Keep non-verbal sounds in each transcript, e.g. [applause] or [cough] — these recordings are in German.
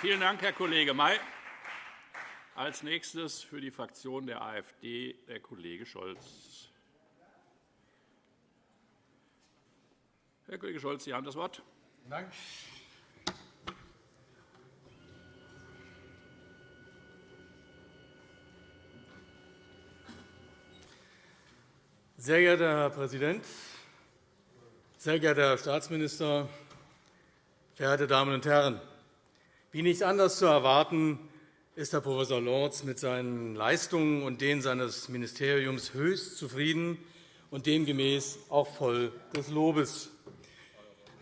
Vielen Dank, Herr Kollege May. Als nächstes für die Fraktion der AfD der Kollege Scholz. Herr Kollege Scholz, Sie haben das Wort. Dank. Sehr geehrter Herr Präsident, sehr geehrter Herr Staatsminister, verehrte Damen und Herren! Wie nicht anders zu erwarten, ist Herr Prof. Lorz mit seinen Leistungen und denen seines Ministeriums höchst zufrieden und demgemäß auch voll des Lobes.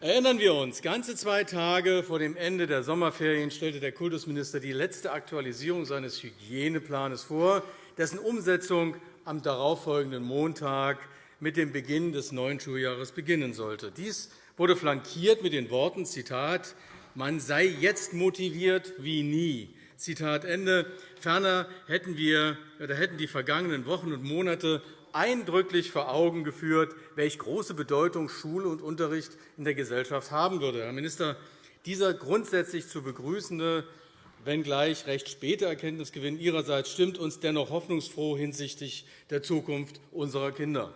Erinnern wir uns, ganze zwei Tage vor dem Ende der Sommerferien stellte der Kultusminister die letzte Aktualisierung seines Hygieneplans vor, dessen Umsetzung am darauffolgenden Montag mit dem Beginn des neuen Schuljahres beginnen sollte. Dies wurde flankiert mit den Worten, Zitat, man sei jetzt motiviert wie nie. Zitat Ende. Ferner hätten, wir, oder hätten die vergangenen Wochen und Monate eindrücklich vor Augen geführt, welche große Bedeutung Schule und Unterricht in der Gesellschaft haben würde. Herr Minister, dieser grundsätzlich zu begrüßende wenngleich recht späte Erkenntnisgewinn Ihrerseits stimmt uns dennoch hoffnungsfroh hinsichtlich der Zukunft unserer Kinder.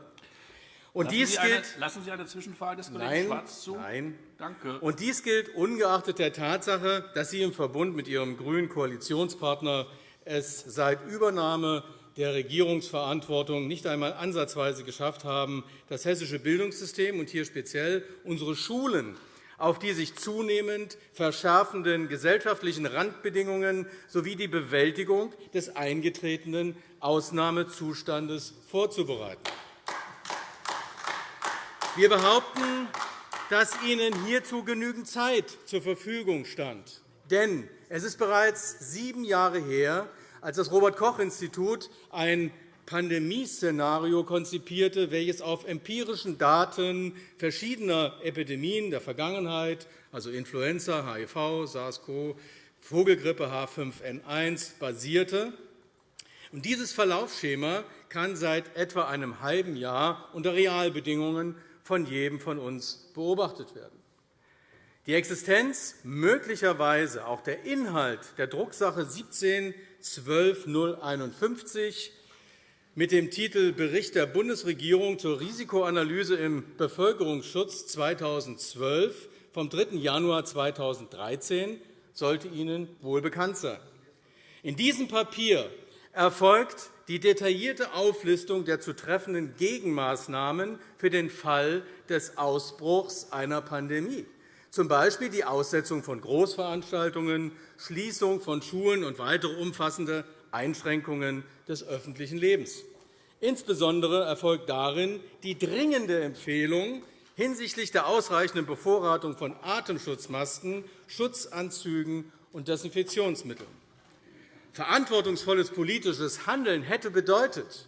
Und lassen, dies Sie gilt, eine, lassen Sie eine Zwischenfrage des Kollegen nein, Schwarz zu? Nein. Danke. Und dies gilt ungeachtet der Tatsache, dass Sie im Verbund mit Ihrem grünen Koalitionspartner es seit Übernahme der Regierungsverantwortung nicht einmal ansatzweise geschafft haben, das hessische Bildungssystem und hier speziell unsere Schulen auf die sich zunehmend verschärfenden gesellschaftlichen Randbedingungen sowie die Bewältigung des eingetretenen Ausnahmezustandes vorzubereiten. Wir behaupten, dass Ihnen hierzu genügend Zeit zur Verfügung stand. Denn es ist bereits sieben Jahre her, als das Robert-Koch-Institut ein Pandemieszenario konzipierte, welches auf empirischen Daten verschiedener Epidemien der Vergangenheit, also Influenza, HIV, SARS-CoV, Vogelgrippe H5N1, basierte. Dieses Verlaufsschema kann seit etwa einem halben Jahr unter Realbedingungen von jedem von uns beobachtet werden. Die Existenz, möglicherweise auch der Inhalt der Drucksache 17 12 mit dem Titel Bericht der Bundesregierung zur Risikoanalyse im Bevölkerungsschutz 2012 vom 3. Januar 2013 sollte Ihnen wohl bekannt sein. In diesem Papier erfolgt die detaillierte Auflistung der zu treffenden Gegenmaßnahmen für den Fall des Ausbruchs einer Pandemie, z. B. die Aussetzung von Großveranstaltungen, Schließung von Schulen und weitere umfassende Einschränkungen des öffentlichen Lebens. Insbesondere erfolgt darin die dringende Empfehlung hinsichtlich der ausreichenden Bevorratung von Atemschutzmasken, Schutzanzügen und Desinfektionsmitteln. Verantwortungsvolles politisches Handeln hätte bedeutet,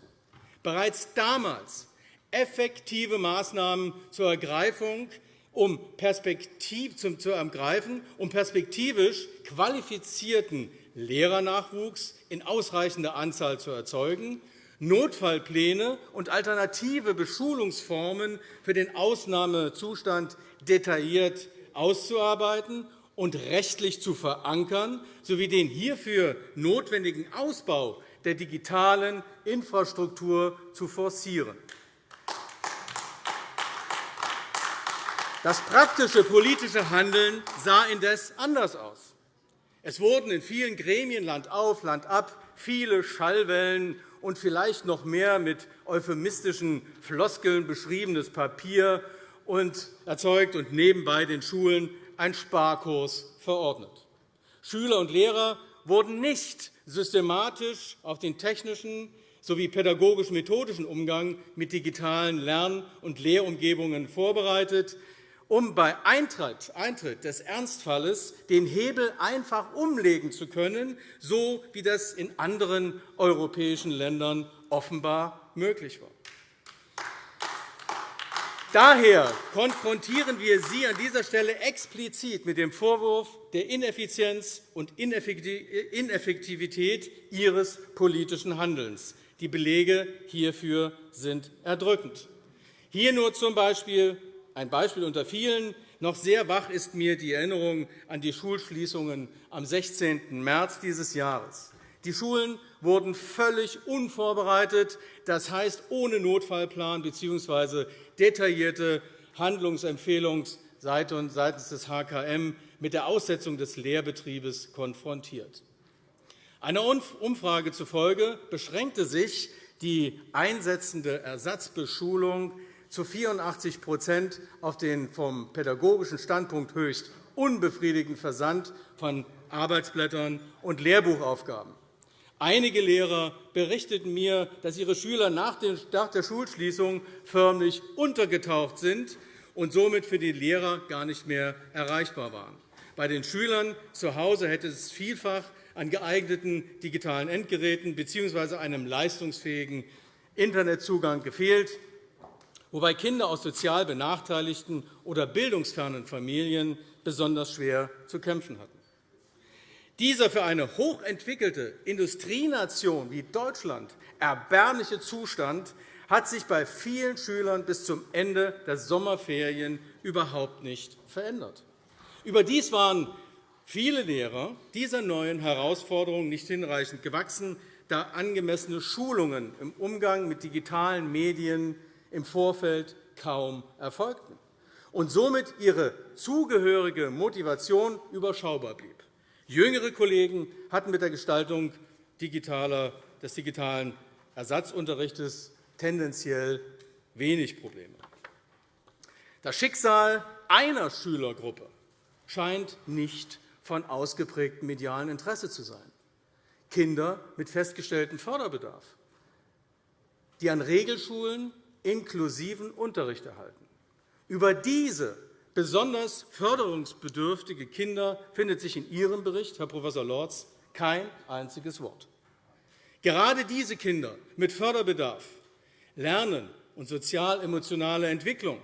bereits damals effektive Maßnahmen zur Ergreifung um perspektiv, zu ergreifen, um perspektivisch qualifizierten Lehrernachwuchs in ausreichender Anzahl zu erzeugen, Notfallpläne und alternative Beschulungsformen für den Ausnahmezustand detailliert auszuarbeiten und rechtlich zu verankern, sowie den hierfür notwendigen Ausbau der digitalen Infrastruktur zu forcieren. Das praktische politische Handeln sah indes anders aus. Es wurden in vielen Gremien Land auf, Land ab viele Schallwellen und vielleicht noch mehr mit euphemistischen Floskeln beschriebenes Papier erzeugt und nebenbei den Schulen ein Sparkurs verordnet. Schüler und Lehrer wurden nicht systematisch auf den technischen sowie pädagogisch-methodischen Umgang mit digitalen Lern- und Lehrumgebungen vorbereitet um bei Eintritt des Ernstfalles den Hebel einfach umlegen zu können, so wie das in anderen europäischen Ländern offenbar möglich war. Daher konfrontieren wir Sie an dieser Stelle explizit mit dem Vorwurf der Ineffizienz und Ineffektivität Ihres politischen Handelns. Die Belege hierfür sind erdrückend. Hier nur z. B. Ein Beispiel unter vielen. Noch sehr wach ist mir die Erinnerung an die Schulschließungen am 16. März dieses Jahres. Die Schulen wurden völlig unvorbereitet, das heißt ohne Notfallplan bzw. detaillierte Handlungsempfehlungen seitens des HKM mit der Aussetzung des Lehrbetriebes konfrontiert. Einer Umfrage zufolge beschränkte sich die einsetzende Ersatzbeschulung zu 84% auf den vom pädagogischen Standpunkt höchst unbefriedigenden Versand von Arbeitsblättern und Lehrbuchaufgaben. Einige Lehrer berichteten mir, dass ihre Schüler nach der Schulschließung förmlich untergetaucht sind und somit für die Lehrer gar nicht mehr erreichbar waren. Bei den Schülern zu Hause hätte es vielfach an geeigneten digitalen Endgeräten bzw. einem leistungsfähigen Internetzugang gefehlt, wobei Kinder aus sozial benachteiligten oder bildungsfernen Familien besonders schwer zu kämpfen hatten. Dieser für eine hochentwickelte Industrienation wie Deutschland erbärmliche Zustand hat sich bei vielen Schülern bis zum Ende der Sommerferien überhaupt nicht verändert. Überdies waren viele Lehrer dieser neuen Herausforderungen nicht hinreichend gewachsen, da angemessene Schulungen im Umgang mit digitalen Medien im Vorfeld kaum erfolgten und somit ihre zugehörige Motivation überschaubar blieb. Jüngere Kollegen hatten mit der Gestaltung des digitalen Ersatzunterrichts tendenziell wenig Probleme. Das Schicksal einer Schülergruppe scheint nicht von ausgeprägtem medialen Interesse zu sein. Kinder mit festgestelltem Förderbedarf, die an Regelschulen inklusiven Unterricht erhalten. Über diese besonders förderungsbedürftige Kinder findet sich in Ihrem Bericht, Herr Prof. Lorz, kein einziges Wort. Gerade diese Kinder mit Förderbedarf, Lernen und sozial-emotionale Entwicklung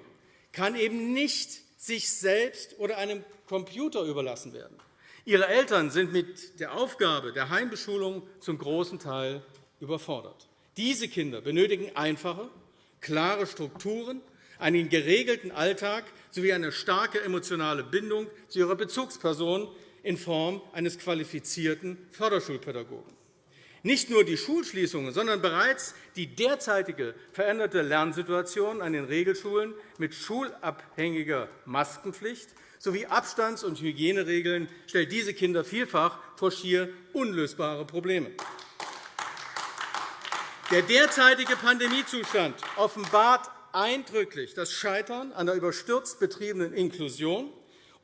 kann eben nicht sich selbst oder einem Computer überlassen werden. Ihre Eltern sind mit der Aufgabe der Heimbeschulung zum großen Teil überfordert. Diese Kinder benötigen einfache, klare Strukturen, einen geregelten Alltag sowie eine starke emotionale Bindung zu ihrer Bezugsperson in Form eines qualifizierten Förderschulpädagogen. Nicht nur die Schulschließungen, sondern bereits die derzeitige veränderte Lernsituation an den Regelschulen mit schulabhängiger Maskenpflicht sowie Abstands- und Hygieneregeln stellt diese Kinder vielfach vor schier unlösbare Probleme. Der derzeitige Pandemiezustand offenbart eindrücklich das Scheitern an der überstürzt betriebenen Inklusion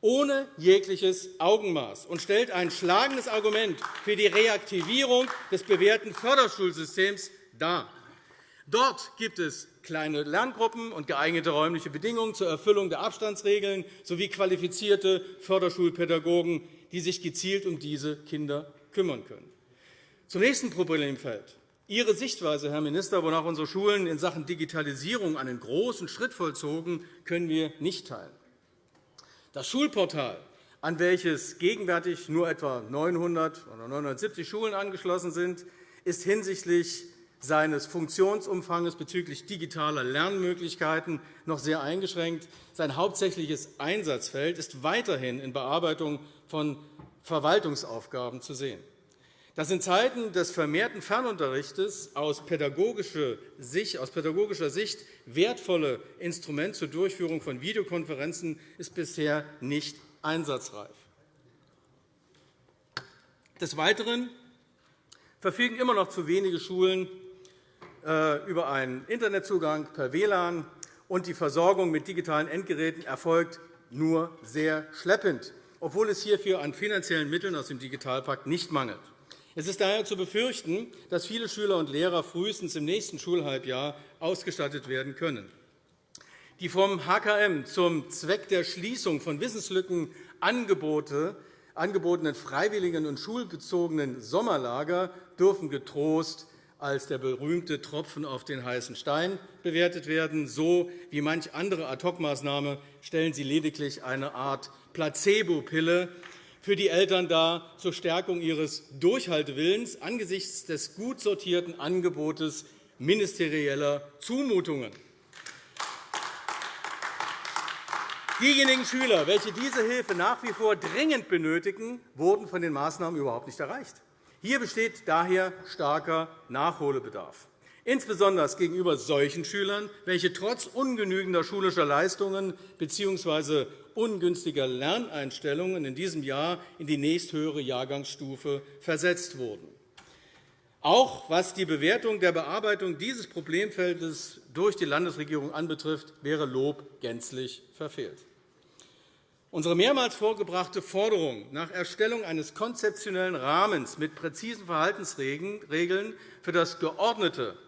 ohne jegliches Augenmaß und stellt ein schlagendes Argument für die Reaktivierung des bewährten Förderschulsystems dar. Dort gibt es kleine Lerngruppen und geeignete räumliche Bedingungen zur Erfüllung der Abstandsregeln sowie qualifizierte Förderschulpädagogen, die sich gezielt um diese Kinder kümmern können. Zum nächsten Problemfeld. Ihre Sichtweise, Herr Minister, wonach unsere Schulen in Sachen Digitalisierung einen großen Schritt vollzogen, können wir nicht teilen. Das Schulportal, an welches gegenwärtig nur etwa 900 oder 970 Schulen angeschlossen sind, ist hinsichtlich seines Funktionsumfangs bezüglich digitaler Lernmöglichkeiten noch sehr eingeschränkt. Sein hauptsächliches Einsatzfeld ist weiterhin in Bearbeitung von Verwaltungsaufgaben zu sehen. Das in Zeiten des vermehrten Fernunterrichts aus pädagogischer Sicht wertvolle Instrument zur Durchführung von Videokonferenzen ist bisher nicht einsatzreif. Des Weiteren verfügen immer noch zu wenige Schulen äh, über einen Internetzugang per WLAN, und die Versorgung mit digitalen Endgeräten erfolgt nur sehr schleppend, obwohl es hierfür an finanziellen Mitteln aus dem Digitalpakt nicht mangelt. Es ist daher zu befürchten, dass viele Schüler und Lehrer frühestens im nächsten Schulhalbjahr ausgestattet werden können. Die vom HKM zum Zweck der Schließung von Wissenslücken angebotenen freiwilligen und schulbezogenen Sommerlager dürfen getrost als der berühmte Tropfen auf den heißen Stein bewertet werden. So wie manch andere Ad-hoc-Maßnahme stellen sie lediglich eine Art Placebo-Pille für die Eltern dar zur Stärkung ihres Durchhaltewillens angesichts des gut sortierten Angebotes ministerieller Zumutungen. Diejenigen Schüler, welche diese Hilfe nach wie vor dringend benötigen, wurden von den Maßnahmen überhaupt nicht erreicht. Hier besteht daher starker Nachholbedarf, insbesondere gegenüber solchen Schülern, welche trotz ungenügender schulischer Leistungen bzw. ungünstiger Lerneinstellungen in diesem Jahr in die nächsthöhere Jahrgangsstufe versetzt wurden. Auch was die Bewertung der Bearbeitung dieses Problemfeldes durch die Landesregierung anbetrifft, wäre Lob gänzlich verfehlt. Unsere mehrmals vorgebrachte Forderung nach Erstellung eines konzeptionellen Rahmens mit präzisen Verhaltensregeln für das geordnete,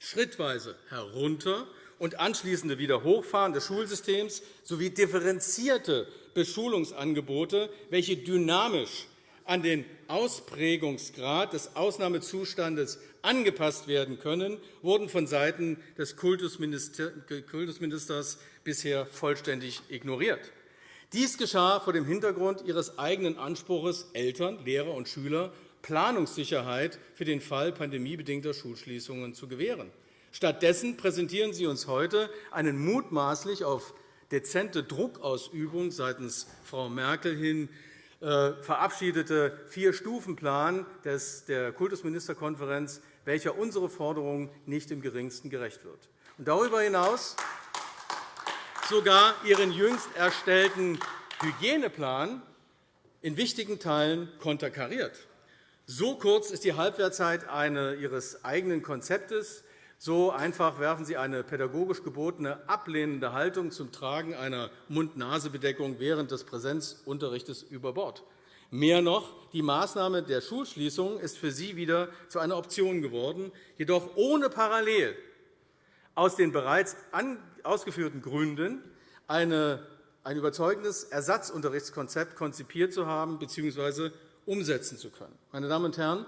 schrittweise herunter und anschließende Wiederhochfahren des Schulsystems sowie differenzierte Beschulungsangebote, welche dynamisch an den Ausprägungsgrad des Ausnahmezustandes angepasst werden können, wurden vonseiten des Kultusministers bisher vollständig ignoriert. Dies geschah vor dem Hintergrund Ihres eigenen Anspruchs, Eltern, Lehrer und Schüler Planungssicherheit für den Fall pandemiebedingter Schulschließungen zu gewähren. Stattdessen präsentieren Sie uns heute einen mutmaßlich auf dezente Druckausübung seitens Frau Merkel hin äh, verabschiedete Vier-Stufen-Plan der Kultusministerkonferenz, welcher unsere Forderungen nicht im geringsten gerecht wird. darüber hinaus sogar Ihren jüngst erstellten Hygieneplan in wichtigen Teilen konterkariert. So kurz ist die Halbwertzeit Ihres eigenen Konzeptes. So einfach werfen Sie eine pädagogisch gebotene ablehnende Haltung zum Tragen einer Mund-Nase-Bedeckung während des Präsenzunterrichts über Bord. Mehr noch, die Maßnahme der Schulschließung ist für Sie wieder zu einer Option geworden, jedoch ohne parallel aus den bereits ausgeführten Gründen ein überzeugendes Ersatzunterrichtskonzept konzipiert zu haben bzw. umsetzen zu können. Meine Damen und Herren,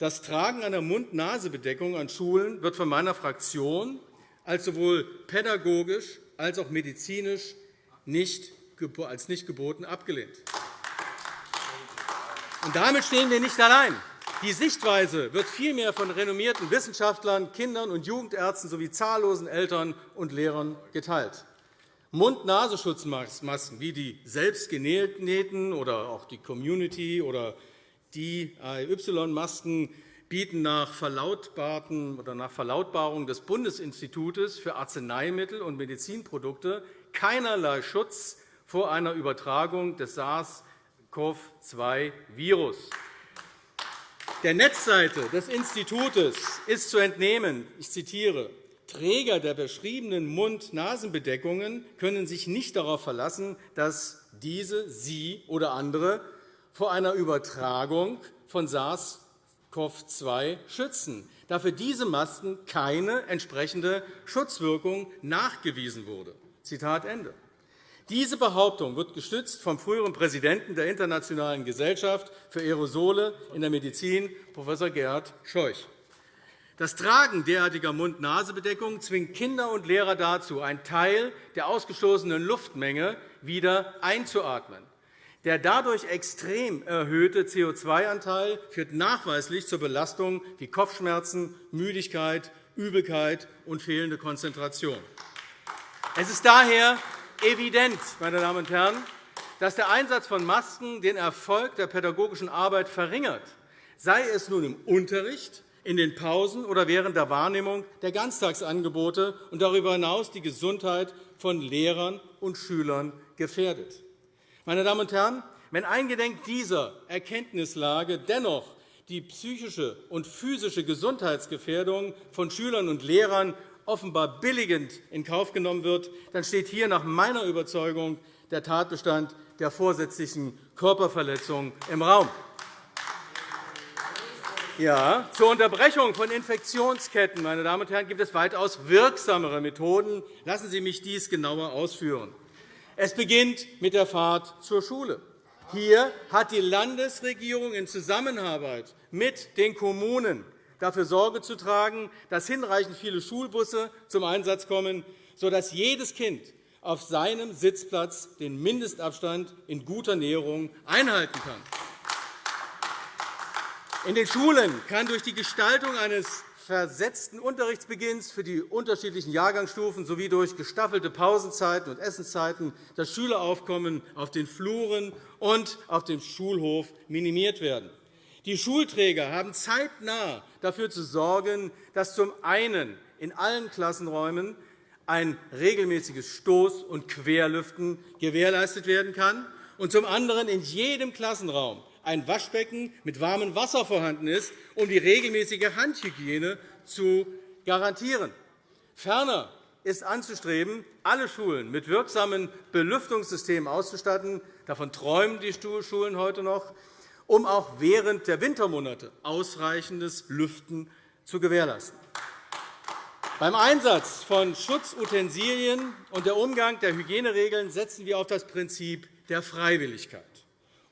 das Tragen einer Mund-Nase-Bedeckung an Schulen wird von meiner Fraktion als sowohl pädagogisch als auch medizinisch nicht, als nicht geboten abgelehnt. Und damit stehen wir nicht allein. Die Sichtweise wird vielmehr von renommierten Wissenschaftlern, Kindern und Jugendärzten sowie zahllosen Eltern und Lehrern geteilt. Mund-Nasenschutzmasken wie die selbstgenähten oder auch die Community- oder die AY-Masken bieten nach, oder nach Verlautbarung des Bundesinstituts für Arzneimittel und Medizinprodukte keinerlei Schutz vor einer Übertragung des SARS-CoV-2-Virus. Der Netzseite des Instituts ist zu entnehmen, ich zitiere, Träger der beschriebenen Mund-Nasen-Bedeckungen können sich nicht darauf verlassen, dass diese sie oder andere vor einer Übertragung von SARS-CoV-2 schützen, da für diese Masken keine entsprechende Schutzwirkung nachgewiesen wurde. Zitat Ende. Diese Behauptung wird gestützt vom früheren Präsidenten der Internationalen Gesellschaft für Aerosole in der Medizin, Prof. Gerhard Scheuch. Das Tragen derartiger Mund-Nase-Bedeckungen zwingt Kinder und Lehrer dazu, einen Teil der ausgestoßenen Luftmenge wieder einzuatmen. Der dadurch extrem erhöhte CO2-Anteil führt nachweislich zur Belastung wie Kopfschmerzen, Müdigkeit, Übelkeit und fehlende Konzentration. Es ist daher evident, meine Damen und Herren, dass der Einsatz von Masken den Erfolg der pädagogischen Arbeit verringert, sei es nun im Unterricht, in den Pausen oder während der Wahrnehmung der Ganztagsangebote und darüber hinaus die Gesundheit von Lehrern und Schülern gefährdet. Meine Damen und Herren, wenn eingedenk dieser Erkenntnislage dennoch die psychische und physische Gesundheitsgefährdung von Schülern und Lehrern offenbar billigend in Kauf genommen wird, dann steht hier nach meiner Überzeugung der Tatbestand der vorsätzlichen Körperverletzung im Raum. Ja, zur Unterbrechung von Infektionsketten meine Damen und Herren, gibt es weitaus wirksamere Methoden. Lassen Sie mich dies genauer ausführen. Es beginnt mit der Fahrt zur Schule. Hier hat die Landesregierung in Zusammenarbeit mit den Kommunen dafür Sorge zu tragen, dass hinreichend viele Schulbusse zum Einsatz kommen, sodass jedes Kind auf seinem Sitzplatz den Mindestabstand in guter Näherung einhalten kann. In den Schulen kann durch die Gestaltung eines versetzten Unterrichtsbeginns für die unterschiedlichen Jahrgangsstufen sowie durch gestaffelte Pausenzeiten und Essenszeiten das Schüleraufkommen auf den Fluren und auf dem Schulhof minimiert werden. Die Schulträger haben zeitnah dafür zu sorgen, dass zum einen in allen Klassenräumen ein regelmäßiges Stoß- und Querlüften gewährleistet werden kann und zum anderen in jedem Klassenraum ein Waschbecken mit warmem Wasser vorhanden ist, um die regelmäßige Handhygiene zu garantieren. Ferner ist anzustreben, alle Schulen mit wirksamen Belüftungssystemen auszustatten. Davon träumen die Schulen heute noch, um auch während der Wintermonate ausreichendes Lüften zu gewährleisten. Beim Einsatz von Schutzutensilien und der Umgang der Hygieneregeln setzen wir auf das Prinzip der Freiwilligkeit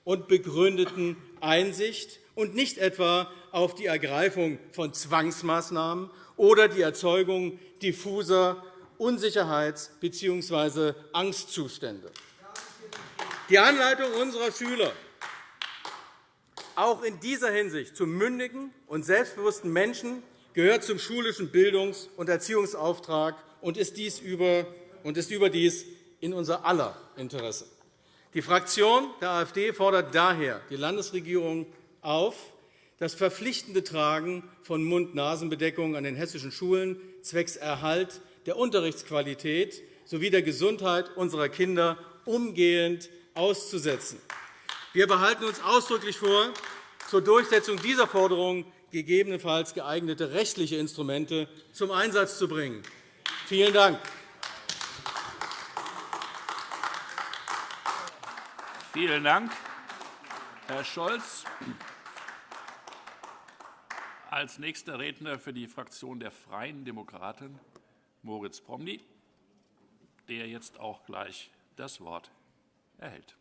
und begründeten Einsicht und nicht etwa auf die Ergreifung von Zwangsmaßnahmen oder die Erzeugung diffuser Unsicherheits- bzw. Angstzustände. Die Anleitung unserer Schüler, auch in dieser Hinsicht zu mündigen und selbstbewussten Menschen, gehört zum schulischen Bildungs- und Erziehungsauftrag und ist dies überdies in unser aller Interesse. Die Fraktion der AfD fordert daher die Landesregierung auf, das verpflichtende Tragen von Mund-Nasen-Bedeckungen an den hessischen Schulen zwecks Erhalt der Unterrichtsqualität sowie der Gesundheit unserer Kinder umgehend auszusetzen. Wir behalten uns ausdrücklich vor, zur Durchsetzung dieser Forderung gegebenenfalls geeignete rechtliche Instrumente zum Einsatz zu bringen. Vielen Dank. Vielen Dank, Herr Scholz. Als nächster Redner für die Fraktion der Freien Demokraten Moritz Promny, der jetzt auch gleich das Wort erhält.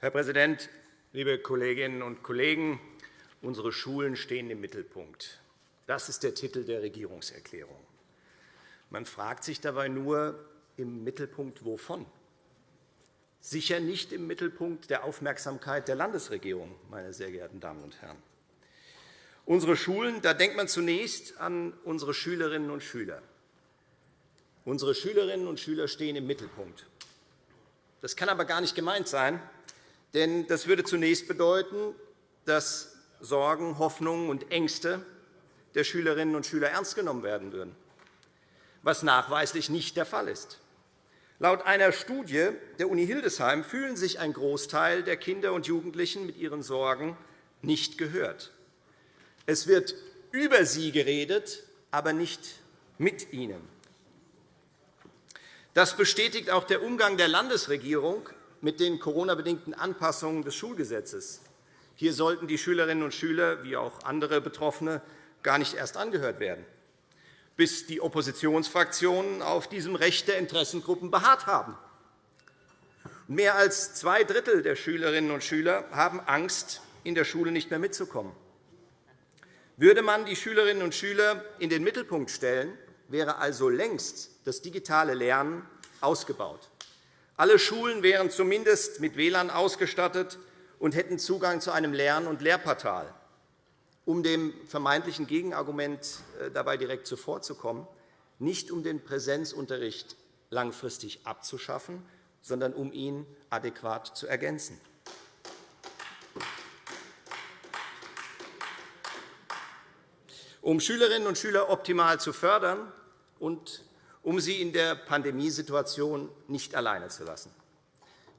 Herr Präsident, liebe Kolleginnen und Kollegen! Unsere Schulen stehen im Mittelpunkt. Das ist der Titel der Regierungserklärung. Man fragt sich dabei nur, im Mittelpunkt wovon? Sicher nicht im Mittelpunkt der Aufmerksamkeit der Landesregierung, meine sehr geehrten Damen und Herren. Unsere Schulen, da denkt man zunächst an unsere Schülerinnen und Schüler. Unsere Schülerinnen und Schüler stehen im Mittelpunkt. Das kann aber gar nicht gemeint sein, denn das würde zunächst bedeuten, dass Sorgen, Hoffnungen und Ängste der Schülerinnen und Schüler ernst genommen werden würden, was nachweislich nicht der Fall ist. Laut einer Studie der Uni Hildesheim fühlen sich ein Großteil der Kinder und Jugendlichen mit ihren Sorgen nicht gehört. Es wird über sie geredet, aber nicht mit ihnen. Das bestätigt auch der Umgang der Landesregierung mit den Corona-bedingten Anpassungen des Schulgesetzes. Hier sollten die Schülerinnen und Schüler wie auch andere Betroffene gar nicht erst angehört werden, bis die Oppositionsfraktionen auf diesem Recht der Interessengruppen beharrt haben. Mehr als zwei Drittel der Schülerinnen und Schüler haben Angst, in der Schule nicht mehr mitzukommen. Würde man die Schülerinnen und Schüler in den Mittelpunkt stellen, wäre also längst das digitale Lernen ausgebaut. Alle Schulen wären zumindest mit WLAN ausgestattet und hätten Zugang zu einem Lern- und Lehrportal. Um dem vermeintlichen Gegenargument äh, dabei direkt zuvorzukommen, nicht um den Präsenzunterricht langfristig abzuschaffen, sondern um ihn adäquat zu ergänzen. Um Schülerinnen und Schüler optimal zu fördern und um sie in der Pandemiesituation nicht alleine zu lassen.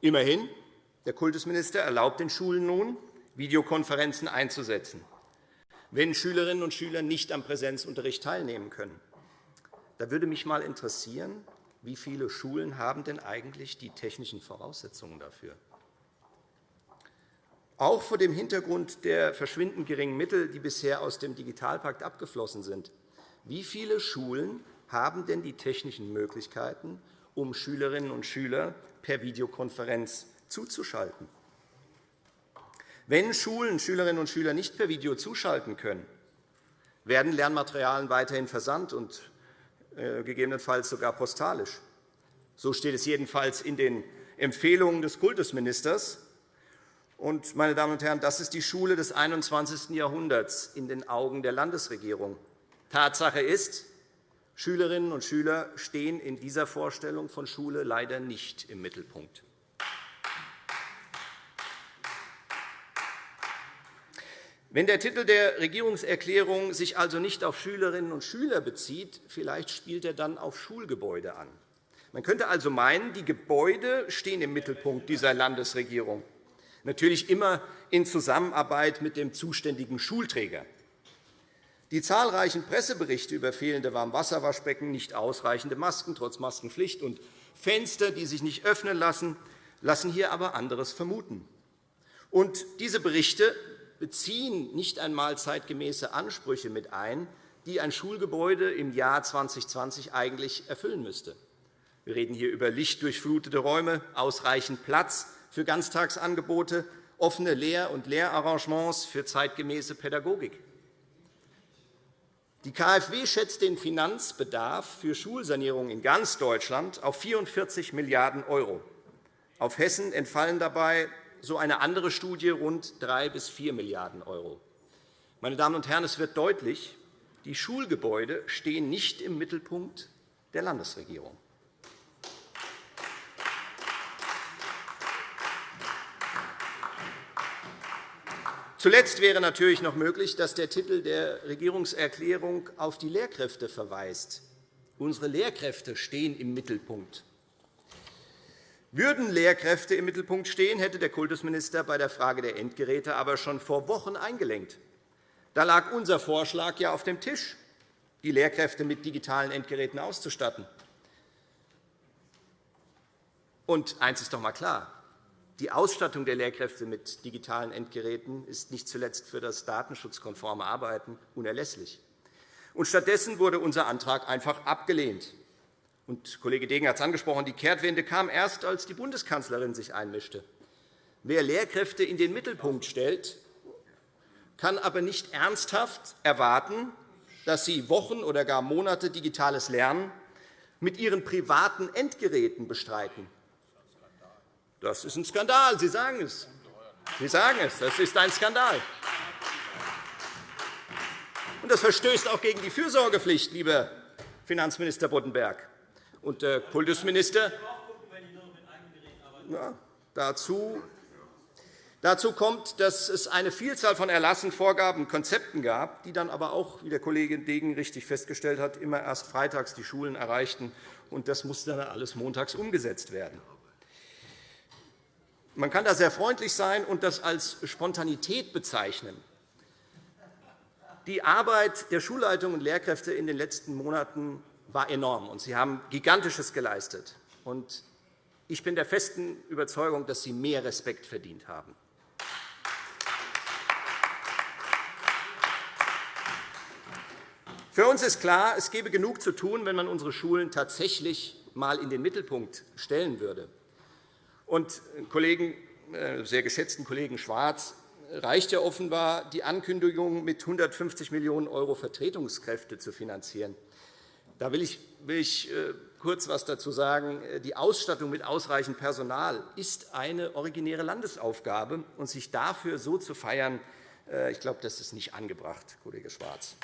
Immerhin, der Kultusminister erlaubt den Schulen nun, Videokonferenzen einzusetzen, wenn Schülerinnen und Schüler nicht am Präsenzunterricht teilnehmen können. Da würde mich einmal interessieren, wie viele Schulen haben denn eigentlich die technischen Voraussetzungen dafür? Auch vor dem Hintergrund der verschwindend geringen Mittel, die bisher aus dem Digitalpakt abgeflossen sind, wie viele Schulen haben denn die technischen Möglichkeiten, um Schülerinnen und Schüler per Videokonferenz zuzuschalten? Wenn Schulen Schülerinnen und Schüler nicht per Video zuschalten können, werden Lernmaterialien weiterhin versandt und äh, gegebenenfalls sogar postalisch. So steht es jedenfalls in den Empfehlungen des Kultusministers. Und, meine Damen und Herren, das ist die Schule des 21. Jahrhunderts in den Augen der Landesregierung. Tatsache ist, Schülerinnen und Schüler stehen in dieser Vorstellung von Schule leider nicht im Mittelpunkt. Wenn der Titel der Regierungserklärung sich also nicht auf Schülerinnen und Schüler bezieht, vielleicht spielt er dann auf Schulgebäude an. Man könnte also meinen, die Gebäude stehen im Mittelpunkt dieser Landesregierung, natürlich immer in Zusammenarbeit mit dem zuständigen Schulträger. Die zahlreichen Presseberichte über fehlende Warmwasserwaschbecken, nicht ausreichende Masken trotz Maskenpflicht und Fenster, die sich nicht öffnen lassen, lassen hier aber anderes vermuten. Und diese Berichte beziehen nicht einmal zeitgemäße Ansprüche mit ein, die ein Schulgebäude im Jahr 2020 eigentlich erfüllen müsste. Wir reden hier über lichtdurchflutete Räume, ausreichend Platz für Ganztagsangebote, offene Lehr- und Lehrarrangements für zeitgemäße Pädagogik. Die KfW schätzt den Finanzbedarf für Schulsanierung in ganz Deutschland auf 44 Milliarden €. Auf Hessen entfallen dabei so eine andere Studie rund 3 bis 4 Milliarden €. Meine Damen und Herren, es wird deutlich, die Schulgebäude stehen nicht im Mittelpunkt der Landesregierung. Zuletzt wäre natürlich noch möglich, dass der Titel der Regierungserklärung auf die Lehrkräfte verweist. Unsere Lehrkräfte stehen im Mittelpunkt. Würden Lehrkräfte im Mittelpunkt stehen, hätte der Kultusminister bei der Frage der Endgeräte aber schon vor Wochen eingelenkt. Da lag unser Vorschlag ja auf dem Tisch, die Lehrkräfte mit digitalen Endgeräten auszustatten. Und eines ist doch einmal klar. Die Ausstattung der Lehrkräfte mit digitalen Endgeräten ist nicht zuletzt für das datenschutzkonforme Arbeiten unerlässlich. stattdessen wurde unser Antrag einfach abgelehnt. Und Kollege Degen hat es angesprochen, die Kehrtwende kam erst, als die Bundeskanzlerin sich einmischte. Wer Lehrkräfte in den Mittelpunkt stellt, kann aber nicht ernsthaft erwarten, dass sie Wochen oder gar Monate digitales Lernen mit ihren privaten Endgeräten bestreiten. Das ist ein Skandal. Sie sagen es. Sie sagen es. Das ist ein Skandal. Und das verstößt auch gegen die Fürsorgepflicht, lieber Finanzminister Boddenberg und der Kultusminister. Ja, dazu Dazu kommt, dass es eine Vielzahl von Erlassen, Vorgaben und Konzepten gab, die dann aber auch, wie der Kollege Degen richtig festgestellt hat, immer erst freitags die Schulen erreichten. Und das musste dann alles montags umgesetzt werden. Man kann da sehr freundlich sein und das als Spontanität bezeichnen. Die Arbeit der Schulleitung und Lehrkräfte in den letzten Monaten war enorm, und Sie haben Gigantisches geleistet. Ich bin der festen Überzeugung, dass Sie mehr Respekt verdient haben. Für uns ist klar, es gäbe genug zu tun, wenn man unsere Schulen tatsächlich einmal in den Mittelpunkt stellen würde. Und Kollegen, äh, sehr geschätzten Kollegen Schwarz reicht ja offenbar die Ankündigung, mit 150 Millionen € Vertretungskräfte zu finanzieren. Da will ich, will ich äh, kurz etwas dazu sagen. Die Ausstattung mit ausreichend Personal ist eine originäre Landesaufgabe. Und sich dafür so zu feiern, äh, ich glaube, das ist nicht angebracht, Kollege Schwarz.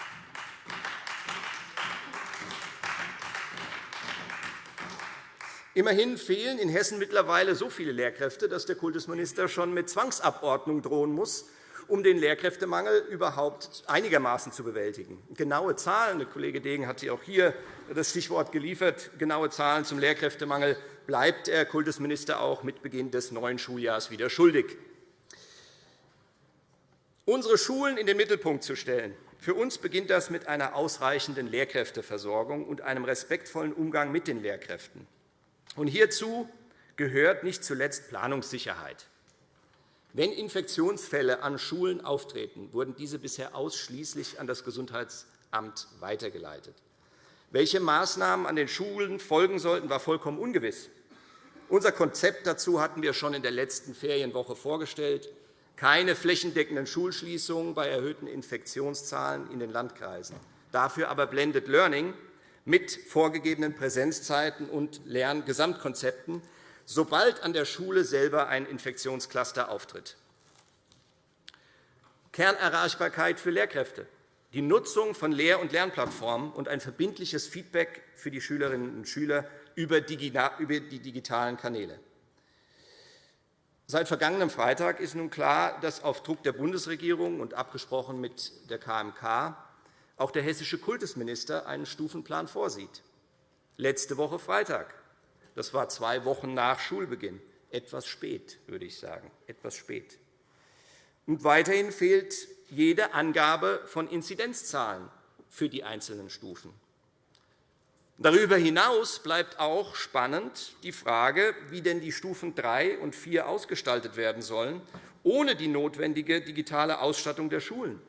Immerhin fehlen in Hessen mittlerweile so viele Lehrkräfte, dass der Kultusminister schon mit Zwangsabordnung drohen muss, um den Lehrkräftemangel überhaupt einigermaßen zu bewältigen. Genaue Zahlen, der Kollege Degen hat auch hier das Stichwort geliefert, genaue Zahlen zum Lehrkräftemangel bleibt der Kultusminister auch mit Beginn des neuen Schuljahres wieder schuldig. Unsere Schulen in den Mittelpunkt zu stellen, für uns beginnt das mit einer ausreichenden Lehrkräfteversorgung und einem respektvollen Umgang mit den Lehrkräften. Und hierzu gehört nicht zuletzt Planungssicherheit. Wenn Infektionsfälle an Schulen auftreten, wurden diese bisher ausschließlich an das Gesundheitsamt weitergeleitet. Welche Maßnahmen an den Schulen folgen sollten, war vollkommen ungewiss. Unser Konzept dazu hatten wir schon in der letzten Ferienwoche vorgestellt. Keine flächendeckenden Schulschließungen bei erhöhten Infektionszahlen in den Landkreisen. Dafür aber Blended Learning, mit vorgegebenen Präsenzzeiten und Lerngesamtkonzepten, sobald an der Schule selber ein Infektionscluster auftritt. Kernerreichbarkeit für Lehrkräfte, die Nutzung von Lehr- und Lernplattformen und ein verbindliches Feedback für die Schülerinnen und Schüler über die digitalen Kanäle. Seit vergangenem Freitag ist nun klar, dass auf Druck der Bundesregierung und abgesprochen mit der KMK auch der hessische Kultusminister einen Stufenplan vorsieht. Letzte Woche Freitag. Das war zwei Wochen nach Schulbeginn. Etwas spät, würde ich sagen. Etwas spät. Und weiterhin fehlt jede Angabe von Inzidenzzahlen für die einzelnen Stufen. Darüber hinaus bleibt auch spannend die Frage, wie denn die Stufen 3 und 4 ausgestaltet werden sollen, ohne die notwendige digitale Ausstattung der Schulen.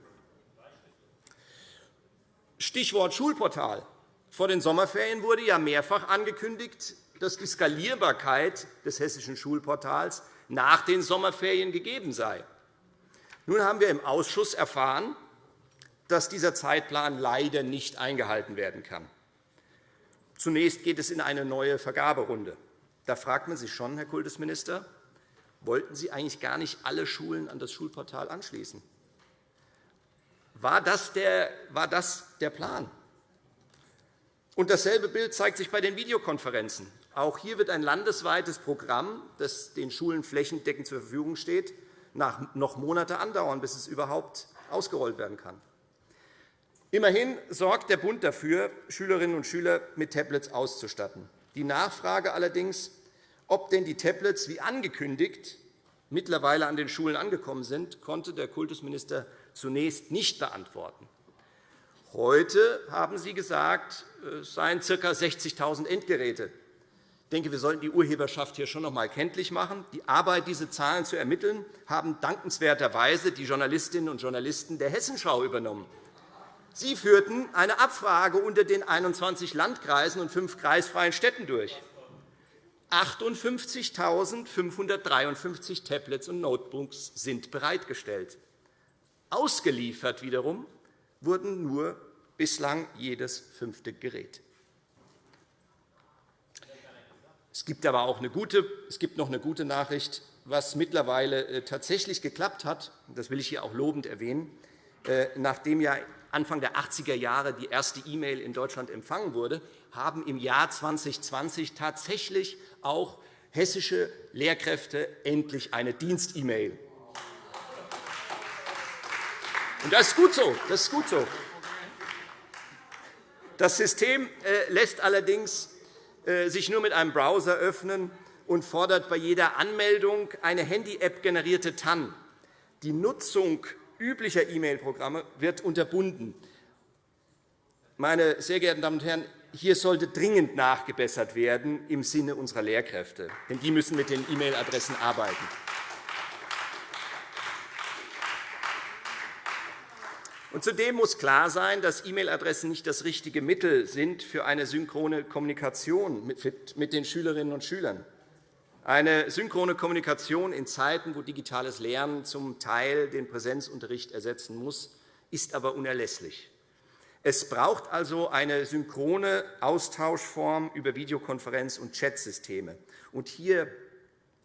Stichwort Schulportal. Vor den Sommerferien wurde ja mehrfach angekündigt, dass die Skalierbarkeit des hessischen Schulportals nach den Sommerferien gegeben sei. Nun haben wir im Ausschuss erfahren, dass dieser Zeitplan leider nicht eingehalten werden kann. Zunächst geht es in eine neue Vergaberunde. Da fragt man sich schon, Herr Kultusminister, wollten Sie eigentlich gar nicht alle Schulen an das Schulportal anschließen? War das der, war das der Plan? Und dasselbe Bild zeigt sich bei den Videokonferenzen. Auch hier wird ein landesweites Programm, das den Schulen flächendeckend zur Verfügung steht, noch Monate andauern, bis es überhaupt ausgerollt werden kann. Immerhin sorgt der Bund dafür, Schülerinnen und Schüler mit Tablets auszustatten. Die Nachfrage allerdings, ob denn die Tablets wie angekündigt mittlerweile an den Schulen angekommen sind, konnte der Kultusminister zunächst nicht beantworten. Heute haben Sie gesagt, es seien ca. 60.000 Endgeräte. Ich denke, wir sollten die Urheberschaft hier schon noch einmal kenntlich machen. Die Arbeit, diese Zahlen zu ermitteln, haben dankenswerterweise die Journalistinnen und Journalisten der Hessenschau übernommen. Sie führten eine Abfrage unter den 21 Landkreisen und fünf kreisfreien Städten durch. 58.553 Tablets und Notebooks sind bereitgestellt. Ausgeliefert wiederum wurden nur bislang jedes fünfte Gerät. Es gibt aber auch eine gute, es gibt noch eine gute Nachricht, was mittlerweile äh, tatsächlich geklappt hat. Das will ich hier auch lobend erwähnen. Äh, nachdem ja Anfang der 80er Jahre die erste E-Mail in Deutschland empfangen wurde, haben im Jahr 2020 tatsächlich auch hessische Lehrkräfte endlich eine Dienst-E-Mail. Das ist gut so. Das ist gut so. Das System äh, lässt allerdings äh, sich nur mit einem Browser öffnen und fordert bei jeder Anmeldung eine Handy-App generierte TAN. Die Nutzung üblicher E-Mail-Programme wird unterbunden. Meine sehr geehrten Damen und Herren, hier sollte dringend nachgebessert werden im Sinne unserer Lehrkräfte, denn die müssen mit den E-Mail-Adressen arbeiten. Zudem muss klar sein, dass E-Mail-Adressen nicht das richtige Mittel sind für eine synchrone Kommunikation mit den Schülerinnen und Schülern. Eine synchrone Kommunikation in Zeiten, wo digitales Lernen zum Teil den Präsenzunterricht ersetzen muss, ist aber unerlässlich. Es braucht also eine synchrone Austauschform über Videokonferenz- und Chatsysteme. Hier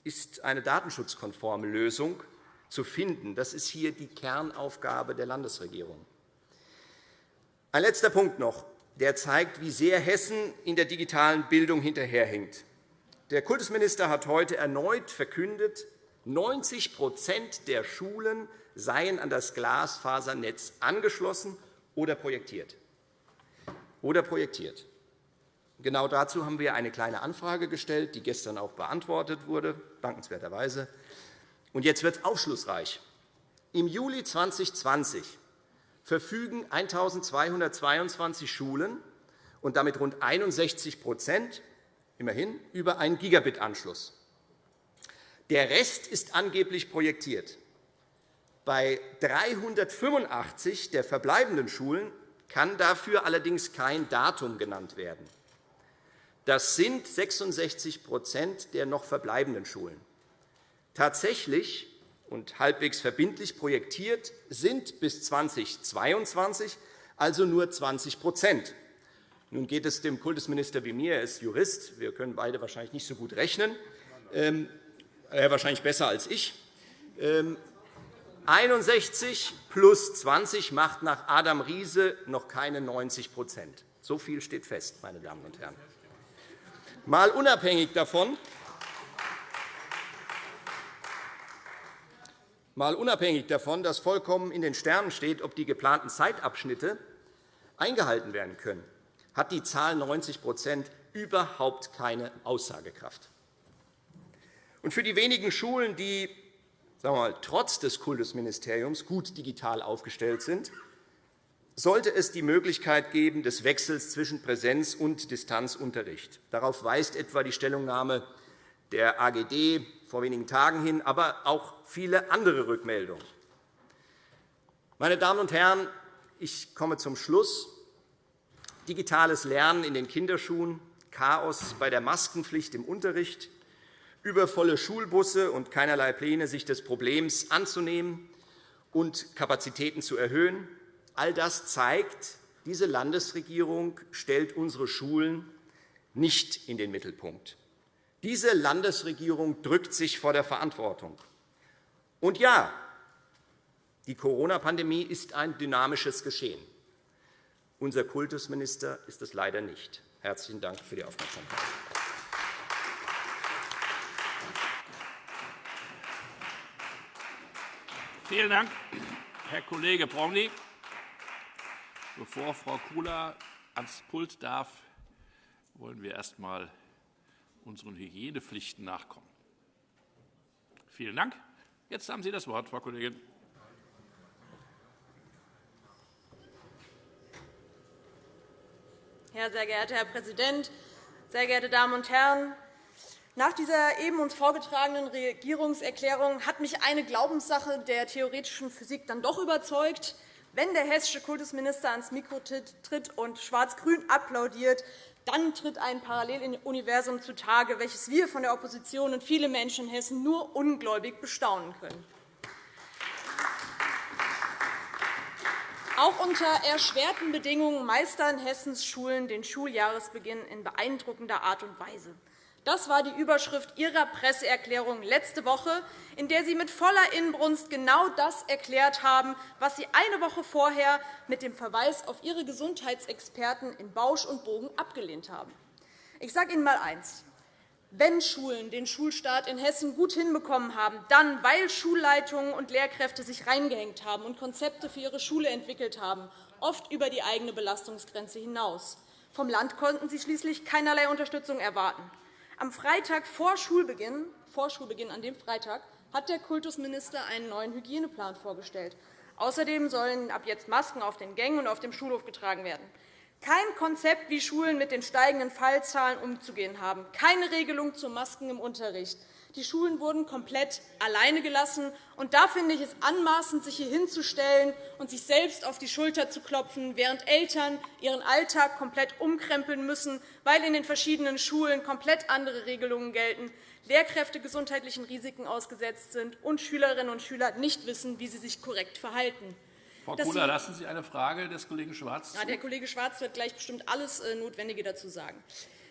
ist eine datenschutzkonforme Lösung zu finden. Das ist hier die Kernaufgabe der Landesregierung. Ein letzter Punkt noch, der zeigt, wie sehr Hessen in der digitalen Bildung hinterherhinkt. Der Kultusminister hat heute erneut verkündet, 90% der Schulen seien an das Glasfasernetz angeschlossen oder projektiert. Oder projektiert. Genau dazu haben wir eine kleine Anfrage gestellt, die gestern auch beantwortet wurde, dankenswerterweise. Und jetzt wird es aufschlussreich. Im Juli 2020 verfügen 1.222 Schulen und damit rund 61% immerhin über einen Gigabit-Anschluss. Der Rest ist angeblich projektiert. Bei 385 der verbleibenden Schulen kann dafür allerdings kein Datum genannt werden. Das sind 66% der noch verbleibenden Schulen. Tatsächlich und halbwegs verbindlich projektiert sind bis 2022 also nur 20% Nun geht es dem Kultusminister wie mir. Er ist Jurist. Wir können beide wahrscheinlich nicht so gut rechnen. Ähm, er wahrscheinlich besser als ich. 61 ähm, plus 20 macht nach Adam Riese noch keine 90% So viel steht fest, meine Damen und Herren. Mal unabhängig davon, mal unabhängig davon, dass vollkommen in den Sternen steht, ob die geplanten Zeitabschnitte eingehalten werden können, hat die Zahl 90% überhaupt keine Aussagekraft. Und für die wenigen Schulen, die sagen wir mal, trotz des Kultusministeriums gut digital aufgestellt sind, sollte es die Möglichkeit geben des Wechsels zwischen Präsenz- und Distanzunterricht. Darauf weist etwa die Stellungnahme der AGD vor wenigen Tagen hin, aber auch viele andere Rückmeldungen. Meine Damen und Herren, ich komme zum Schluss. Digitales Lernen in den Kinderschuhen, Chaos bei der Maskenpflicht im Unterricht, übervolle Schulbusse und keinerlei Pläne, sich des Problems anzunehmen und Kapazitäten zu erhöhen. All das zeigt, diese Landesregierung stellt unsere Schulen nicht in den Mittelpunkt. Diese Landesregierung drückt sich vor der Verantwortung. Und ja, die Corona-Pandemie ist ein dynamisches Geschehen. Unser Kultusminister ist es leider nicht. Herzlichen Dank für die Aufmerksamkeit. Vielen Dank, Herr Kollege Prongli. Bevor Frau Kula ans Pult darf, wollen wir erst einmal unseren Hygienepflichten nachkommen. Vielen Dank. Jetzt haben Sie das Wort, Frau Kollegin. Ja, sehr geehrter Herr Präsident, sehr geehrte Damen und Herren! Nach dieser eben uns vorgetragenen Regierungserklärung hat mich eine Glaubenssache der theoretischen Physik dann doch überzeugt. Wenn der hessische Kultusminister ans Mikro tritt und Schwarz-Grün applaudiert, dann tritt ein Paralleluniversum zutage, welches wir von der Opposition und viele Menschen in Hessen nur ungläubig bestaunen können. Auch unter erschwerten Bedingungen meistern Hessens Schulen den Schuljahresbeginn in beeindruckender Art und Weise. Das war die Überschrift Ihrer Presseerklärung letzte Woche, in der Sie mit voller Inbrunst genau das erklärt haben, was Sie eine Woche vorher mit dem Verweis auf Ihre Gesundheitsexperten in Bausch und Bogen abgelehnt haben. Ich sage Ihnen einmal eines. Wenn Schulen den Schulstart in Hessen gut hinbekommen haben, dann, weil Schulleitungen und Lehrkräfte sich reingehängt haben und Konzepte für ihre Schule entwickelt haben, oft über die eigene Belastungsgrenze hinaus. Vom Land konnten sie schließlich keinerlei Unterstützung erwarten. Am Freitag vor Schulbeginn, vor Schulbeginn an dem Freitag hat der Kultusminister einen neuen Hygieneplan vorgestellt. Außerdem sollen ab jetzt Masken auf den Gängen und auf dem Schulhof getragen werden. Kein Konzept, wie Schulen mit den steigenden Fallzahlen umzugehen haben, keine Regelung zu Masken im Unterricht, die Schulen wurden komplett alleine gelassen. Und da finde ich es anmaßend, sich hier hinzustellen und sich selbst auf die Schulter zu klopfen, während Eltern ihren Alltag komplett umkrempeln müssen, weil in den verschiedenen Schulen komplett andere Regelungen gelten, Lehrkräfte gesundheitlichen Risiken ausgesetzt sind und Schülerinnen und Schüler nicht wissen, wie sie sich korrekt verhalten. Frau Kula, lassen Sie eine Frage des Kollegen Schwarz. Ja, der Kollege Schwarz wird gleich bestimmt alles äh, Notwendige dazu sagen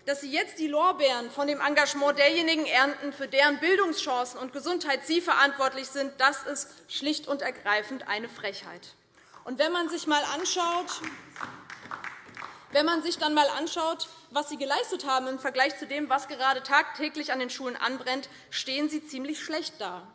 dass Sie jetzt die Lorbeeren von dem Engagement derjenigen ernten, für deren Bildungschancen und Gesundheit Sie verantwortlich sind, das ist schlicht und ergreifend eine Frechheit. Und wenn man sich einmal anschaut, wenn man sich dann einmal anschaut, was Sie geleistet haben im Vergleich zu dem, was gerade tagtäglich an den Schulen anbrennt, stehen Sie ziemlich schlecht da.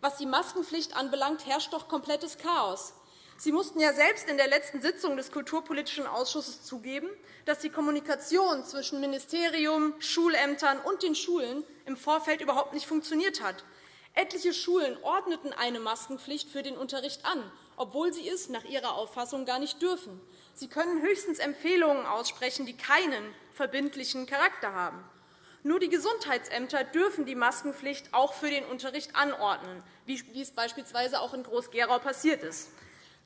Was die Maskenpflicht anbelangt, herrscht doch komplettes Chaos. Sie mussten ja selbst in der letzten Sitzung des Kulturpolitischen Ausschusses zugeben, dass die Kommunikation zwischen Ministerium, Schulämtern und den Schulen im Vorfeld überhaupt nicht funktioniert hat. Etliche Schulen ordneten eine Maskenpflicht für den Unterricht an, obwohl sie es nach ihrer Auffassung gar nicht dürfen. Sie können höchstens Empfehlungen aussprechen, die keinen verbindlichen Charakter haben. Nur die Gesundheitsämter dürfen die Maskenpflicht auch für den Unterricht anordnen, wie es beispielsweise auch in Groß-Gerau passiert ist.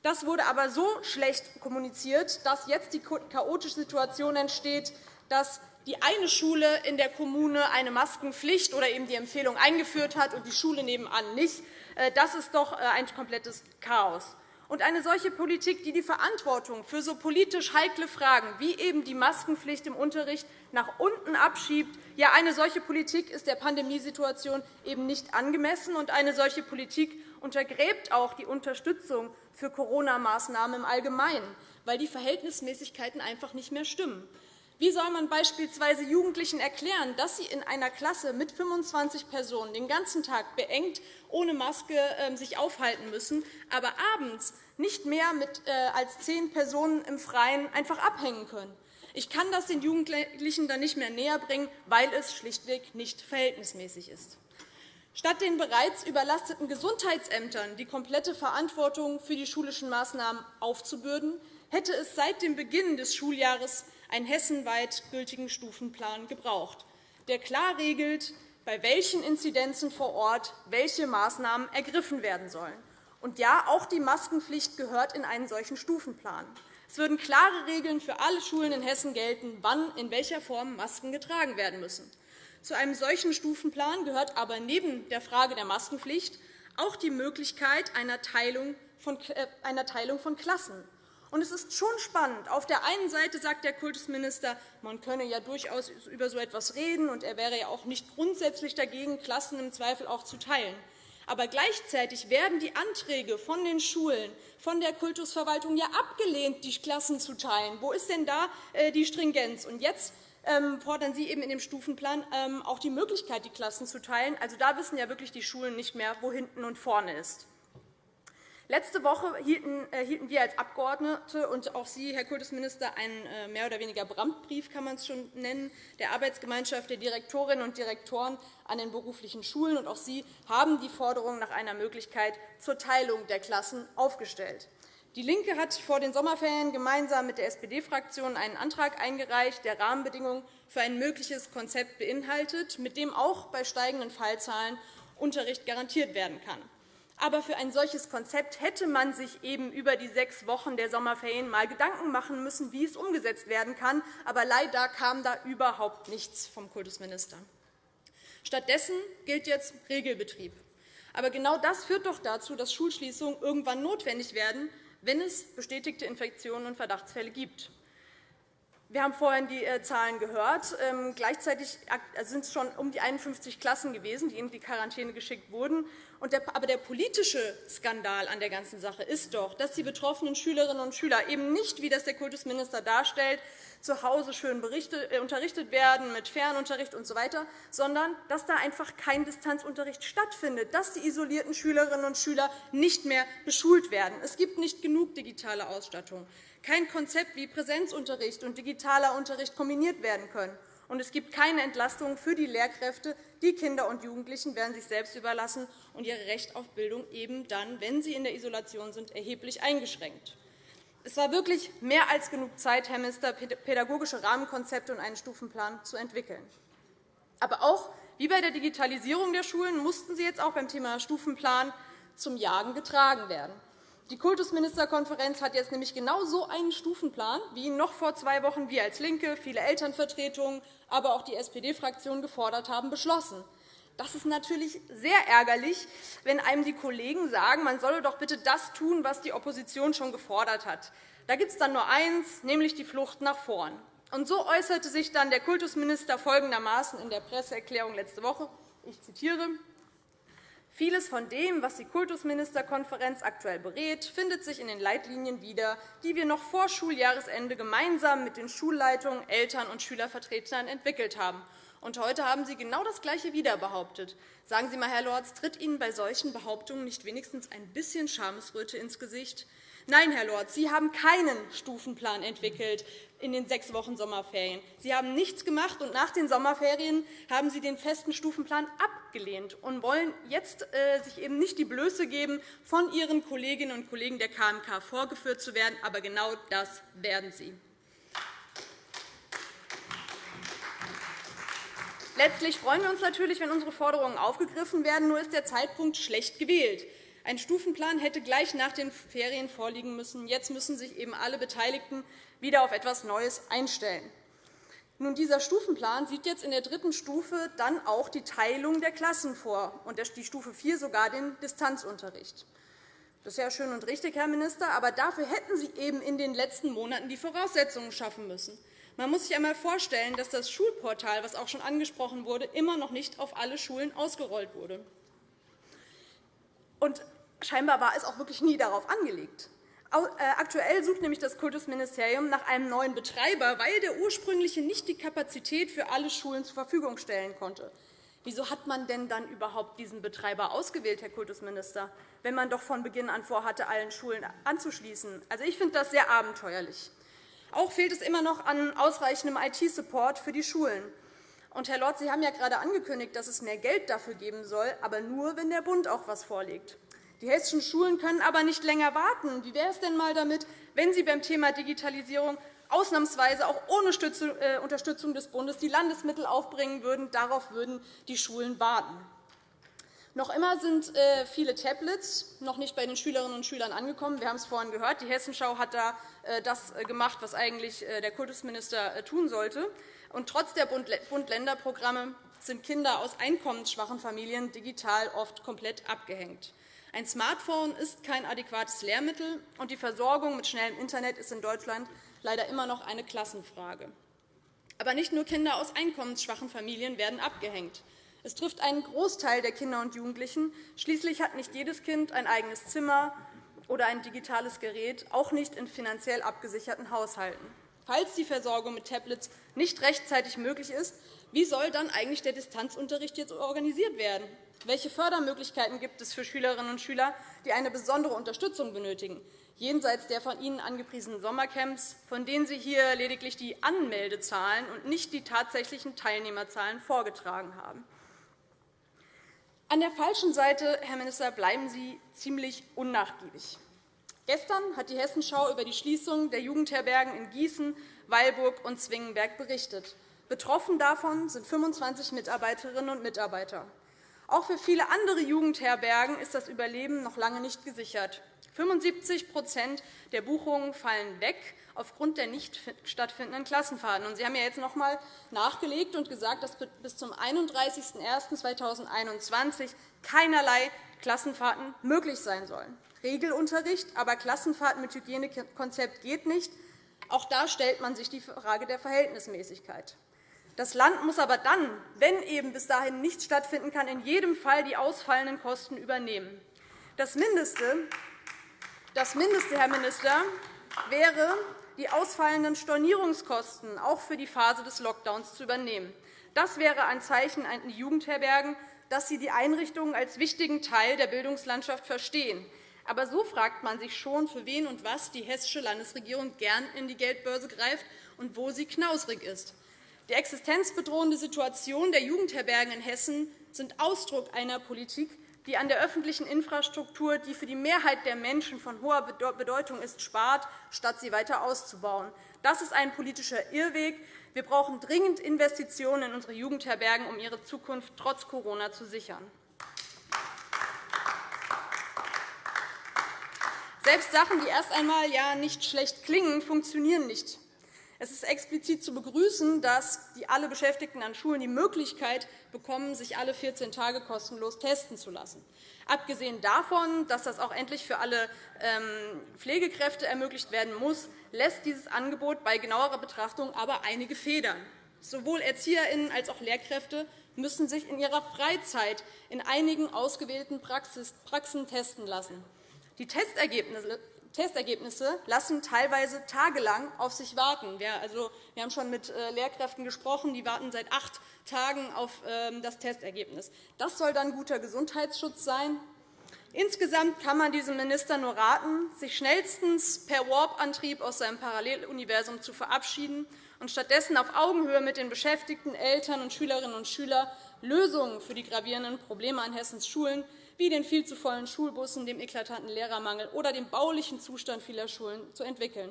Das wurde aber so schlecht kommuniziert, dass jetzt die chaotische Situation entsteht, dass die eine Schule in der Kommune eine Maskenpflicht oder eben die Empfehlung eingeführt hat und die Schule nebenan nicht. Äh, das ist doch äh, ein komplettes Chaos. Und eine solche Politik, die die Verantwortung für so politisch heikle Fragen wie eben die Maskenpflicht im Unterricht nach unten abschiebt, ja, eine solche Politik ist der Pandemiesituation eben nicht angemessen. Und eine solche Politik untergräbt auch die Unterstützung für Corona-Maßnahmen im Allgemeinen, weil die Verhältnismäßigkeiten einfach nicht mehr stimmen. Wie soll man beispielsweise Jugendlichen erklären, dass sie in einer Klasse mit 25 Personen den ganzen Tag beengt ohne Maske ähm, sich aufhalten müssen, aber abends nicht mehr mit, äh, als zehn Personen im Freien einfach abhängen können? Ich kann das den Jugendlichen dann nicht mehr näherbringen, weil es schlichtweg nicht verhältnismäßig ist. Statt den bereits überlasteten Gesundheitsämtern die komplette Verantwortung für die schulischen Maßnahmen aufzubürden, hätte es seit dem Beginn des Schuljahres einen hessenweit gültigen Stufenplan gebraucht, der klar regelt, bei welchen Inzidenzen vor Ort welche Maßnahmen ergriffen werden sollen. Und ja, auch die Maskenpflicht gehört in einen solchen Stufenplan. Es würden klare Regeln für alle Schulen in Hessen gelten, wann in welcher Form Masken getragen werden müssen. Zu einem solchen Stufenplan gehört aber neben der Frage der Maskenpflicht auch die Möglichkeit einer Teilung von äh, Klassen. Und es ist schon spannend. Auf der einen Seite sagt der Kultusminister, man könne ja durchaus über so etwas reden, und er wäre ja auch nicht grundsätzlich dagegen, Klassen im Zweifel auch zu teilen. Aber gleichzeitig werden die Anträge von den Schulen, von der Kultusverwaltung ja abgelehnt, die Klassen zu teilen. Wo ist denn da äh, die Stringenz? Und jetzt fordern Sie eben in dem Stufenplan ähm, auch die Möglichkeit, die Klassen zu teilen. Also da wissen ja wirklich die Schulen nicht mehr, wo hinten und vorne ist. Letzte Woche hielten äh, wir als Abgeordnete und auch Sie, Herr Kultusminister, einen äh, mehr oder weniger Brandbrief, kann man es schon nennen, der Arbeitsgemeinschaft der Direktorinnen und Direktoren an den beruflichen Schulen. Und auch Sie haben die Forderung nach einer Möglichkeit zur Teilung der Klassen aufgestellt. DIE LINKE hat vor den Sommerferien gemeinsam mit der SPD-Fraktion einen Antrag eingereicht, der Rahmenbedingungen für ein mögliches Konzept beinhaltet, mit dem auch bei steigenden Fallzahlen Unterricht garantiert werden kann. Aber für ein solches Konzept hätte man sich eben über die sechs Wochen der Sommerferien einmal Gedanken machen müssen, wie es umgesetzt werden kann. Aber leider kam da überhaupt nichts vom Kultusminister. Stattdessen gilt jetzt Regelbetrieb. Aber genau das führt doch dazu, dass Schulschließungen irgendwann notwendig werden, wenn es bestätigte Infektionen und Verdachtsfälle gibt. Wir haben vorhin die äh, Zahlen gehört. Ähm, gleichzeitig äh, sind es schon um die 51 Klassen gewesen, die in die Quarantäne geschickt wurden. Aber der politische Skandal an der ganzen Sache ist doch, dass die betroffenen Schülerinnen und Schüler eben nicht, wie das der Kultusminister darstellt, zu Hause schön äh, unterrichtet werden mit Fernunterricht usw., so sondern dass da einfach kein Distanzunterricht stattfindet, dass die isolierten Schülerinnen und Schüler nicht mehr beschult werden. Es gibt nicht genug digitale Ausstattung, kein Konzept, wie Präsenzunterricht und digitaler Unterricht kombiniert werden können. Und es gibt keine Entlastung für die Lehrkräfte. Die Kinder und Jugendlichen werden sich selbst überlassen und ihr Recht auf Bildung eben dann, wenn sie in der Isolation sind, erheblich eingeschränkt. Es war wirklich mehr als genug Zeit, Herr Minister, pädagogische Rahmenkonzepte und einen Stufenplan zu entwickeln. Aber auch wie bei der Digitalisierung der Schulen mussten sie jetzt auch beim Thema Stufenplan zum Jagen getragen werden. Die Kultusministerkonferenz hat jetzt nämlich genau so einen Stufenplan, wie ihn noch vor zwei Wochen wir als LINKE, viele Elternvertretungen, aber auch die SPD-Fraktion gefordert haben, beschlossen. Das ist natürlich sehr ärgerlich, wenn einem die Kollegen sagen, man solle doch bitte das tun, was die Opposition schon gefordert hat. Da gibt es dann nur eins, nämlich die Flucht nach vorn. Und so äußerte sich dann der Kultusminister folgendermaßen in der Presseerklärung letzte Woche. Ich zitiere. Vieles von dem, was die Kultusministerkonferenz aktuell berät, findet sich in den Leitlinien wieder, die wir noch vor Schuljahresende gemeinsam mit den Schulleitungen, Eltern und Schülervertretern entwickelt haben. Und heute haben Sie genau das Gleiche wieder behauptet. Sagen Sie einmal, Herr Lorz, tritt Ihnen bei solchen Behauptungen nicht wenigstens ein bisschen Schamesröte ins Gesicht? Nein, Herr Lorz, Sie haben keinen Stufenplan entwickelt in den sechs Wochen Sommerferien. Sie haben nichts gemacht, und nach den Sommerferien haben Sie den festen Stufenplan abgelehnt und wollen jetzt äh, sich eben nicht die Blöße geben, von Ihren Kolleginnen und Kollegen der KMK vorgeführt zu werden. Aber genau das werden Sie. Letztlich freuen wir uns natürlich, wenn unsere Forderungen aufgegriffen werden. Nur ist der Zeitpunkt schlecht gewählt. Ein Stufenplan hätte gleich nach den Ferien vorliegen müssen. Jetzt müssen sich eben alle Beteiligten wieder auf etwas Neues einstellen. Nun, dieser Stufenplan sieht jetzt in der dritten Stufe dann auch die Teilung der Klassen vor und die Stufe 4 sogar den Distanzunterricht. Das ist ja schön und richtig, Herr Minister, aber dafür hätten Sie eben in den letzten Monaten die Voraussetzungen schaffen müssen. Man muss sich einmal vorstellen, dass das Schulportal, das auch schon angesprochen wurde, immer noch nicht auf alle Schulen ausgerollt wurde. Und scheinbar war es auch wirklich nie darauf angelegt. Äh, aktuell sucht nämlich das Kultusministerium nach einem neuen Betreiber, weil der ursprüngliche nicht die Kapazität für alle Schulen zur Verfügung stellen konnte. Wieso hat man denn dann überhaupt diesen Betreiber ausgewählt, Herr Kultusminister, wenn man doch von Beginn an vorhatte, allen Schulen anzuschließen? Also, ich finde das sehr abenteuerlich. Auch fehlt es immer noch an ausreichendem IT-Support für die Schulen. Und, Herr Lorz, Sie haben ja gerade angekündigt, dass es mehr Geld dafür geben soll, aber nur, wenn der Bund auch etwas vorlegt. Die hessischen Schulen können aber nicht länger warten. Wie wäre es denn einmal damit, wenn Sie beim Thema Digitalisierung ausnahmsweise auch ohne äh, Unterstützung des Bundes die Landesmittel aufbringen würden? Darauf würden die Schulen warten. Noch immer sind äh, viele Tablets noch nicht bei den Schülerinnen und Schülern angekommen. Wir haben es vorhin gehört. Die Hessenschau hat da äh, das gemacht, was eigentlich der Kultusminister tun sollte. Und trotz der Bund-Länder-Programme sind Kinder aus einkommensschwachen Familien digital oft komplett abgehängt. Ein Smartphone ist kein adäquates Lehrmittel, und die Versorgung mit schnellem Internet ist in Deutschland leider immer noch eine Klassenfrage. Aber nicht nur Kinder aus einkommensschwachen Familien werden abgehängt. Es trifft einen Großteil der Kinder und Jugendlichen. Schließlich hat nicht jedes Kind ein eigenes Zimmer oder ein digitales Gerät, auch nicht in finanziell abgesicherten Haushalten. Falls die Versorgung mit Tablets nicht rechtzeitig möglich ist, wie soll dann eigentlich der Distanzunterricht jetzt organisiert werden? Welche Fördermöglichkeiten gibt es für Schülerinnen und Schüler, die eine besondere Unterstützung benötigen, jenseits der von Ihnen angepriesenen Sommercamps, von denen Sie hier lediglich die Anmeldezahlen und nicht die tatsächlichen Teilnehmerzahlen vorgetragen haben? An der falschen Seite, Herr Minister, bleiben Sie ziemlich unnachgiebig. Gestern hat die Hessenschau über die Schließung der Jugendherbergen in Gießen, Weilburg und Zwingenberg berichtet. Betroffen davon sind 25 Mitarbeiterinnen und Mitarbeiter. Auch für viele andere Jugendherbergen ist das Überleben noch lange nicht gesichert. 75% der Buchungen fallen weg aufgrund der nicht stattfindenden Klassenfahrten. Sie haben ja jetzt noch einmal nachgelegt und gesagt, dass bis zum 31.01.2021 keinerlei Klassenfahrten möglich sein sollen. Regelunterricht, aber Klassenfahrten mit Hygienekonzept geht nicht. Auch da stellt man sich die Frage der Verhältnismäßigkeit. Das Land muss aber dann, wenn eben bis dahin nichts stattfinden kann, in jedem Fall die ausfallenden Kosten übernehmen. Das Mindeste, das Mindeste Herr Minister, wäre, die ausfallenden Stornierungskosten auch für die Phase des Lockdowns zu übernehmen. Das wäre ein Zeichen an die Jugendherbergen, dass sie die Einrichtungen als wichtigen Teil der Bildungslandschaft verstehen. Aber so fragt man sich schon, für wen und was die hessische Landesregierung gern in die Geldbörse greift und wo sie knausrig ist. Die existenzbedrohende Situation der Jugendherbergen in Hessen sind Ausdruck einer Politik, die an der öffentlichen Infrastruktur, die für die Mehrheit der Menschen von hoher Bedeutung ist, spart, statt sie weiter auszubauen. Das ist ein politischer Irrweg. Wir brauchen dringend Investitionen in unsere Jugendherbergen, um ihre Zukunft trotz Corona zu sichern. Selbst Sachen, die erst einmal ja nicht schlecht klingen, funktionieren nicht. Es ist explizit zu begrüßen, dass die alle Beschäftigten an Schulen die Möglichkeit bekommen, sich alle 14 Tage kostenlos testen zu lassen. Abgesehen davon, dass das auch endlich für alle ähm, Pflegekräfte ermöglicht werden muss, lässt dieses Angebot bei genauerer Betrachtung aber einige Federn. Sowohl ErzieherInnen als auch Lehrkräfte müssen sich in ihrer Freizeit in einigen ausgewählten Praxen testen lassen. Die Testergebnisse lassen teilweise tagelang auf sich warten. Wir, also, haben schon mit äh, Lehrkräften gesprochen, die warten seit acht Tagen auf ähm, das Testergebnis. Das soll dann guter Gesundheitsschutz sein. Insgesamt kann man diesem Minister nur raten, sich schnellstens per Warp-Antrieb aus seinem Paralleluniversum zu verabschieden und stattdessen auf Augenhöhe mit den Beschäftigten, Eltern und Schülerinnen und Schülern Lösungen für die gravierenden Probleme an Hessens Schulen wie den viel zu vollen Schulbussen, dem eklatanten Lehrermangel oder dem baulichen Zustand vieler Schulen zu entwickeln.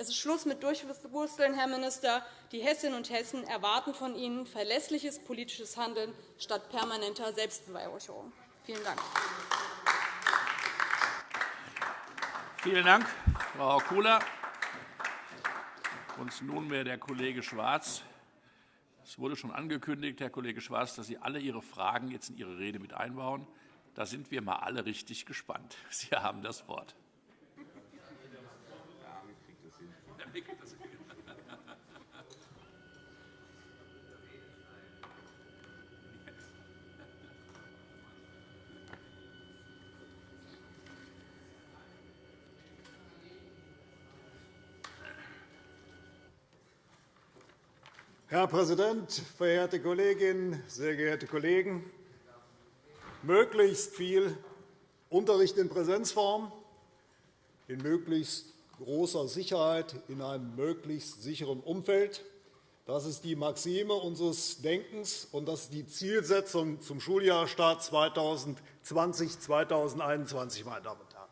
Es ist Schluss mit Durchwursteln, Herr Minister. Die Hessinnen und Hessen erwarten von Ihnen verlässliches politisches Handeln statt permanenter Selbstbeweihräucherung. Vielen Dank. Vielen Dank, Frau Kula. Und nunmehr der Kollege Schwarz. Es wurde schon angekündigt, Herr Kollege Schwarz, dass Sie alle Ihre Fragen jetzt in Ihre Rede mit einbauen. Da sind wir mal alle richtig gespannt. [laughs] Sie haben das Wort. Herr Präsident, verehrte Kolleginnen, sehr geehrte Kollegen! Möglichst viel Unterricht in Präsenzform, in möglichst großer Sicherheit, in einem möglichst sicheren Umfeld. Das ist die Maxime unseres Denkens, und das ist die Zielsetzung zum Schuljahrstart 2020-2021, meine Damen und Herren.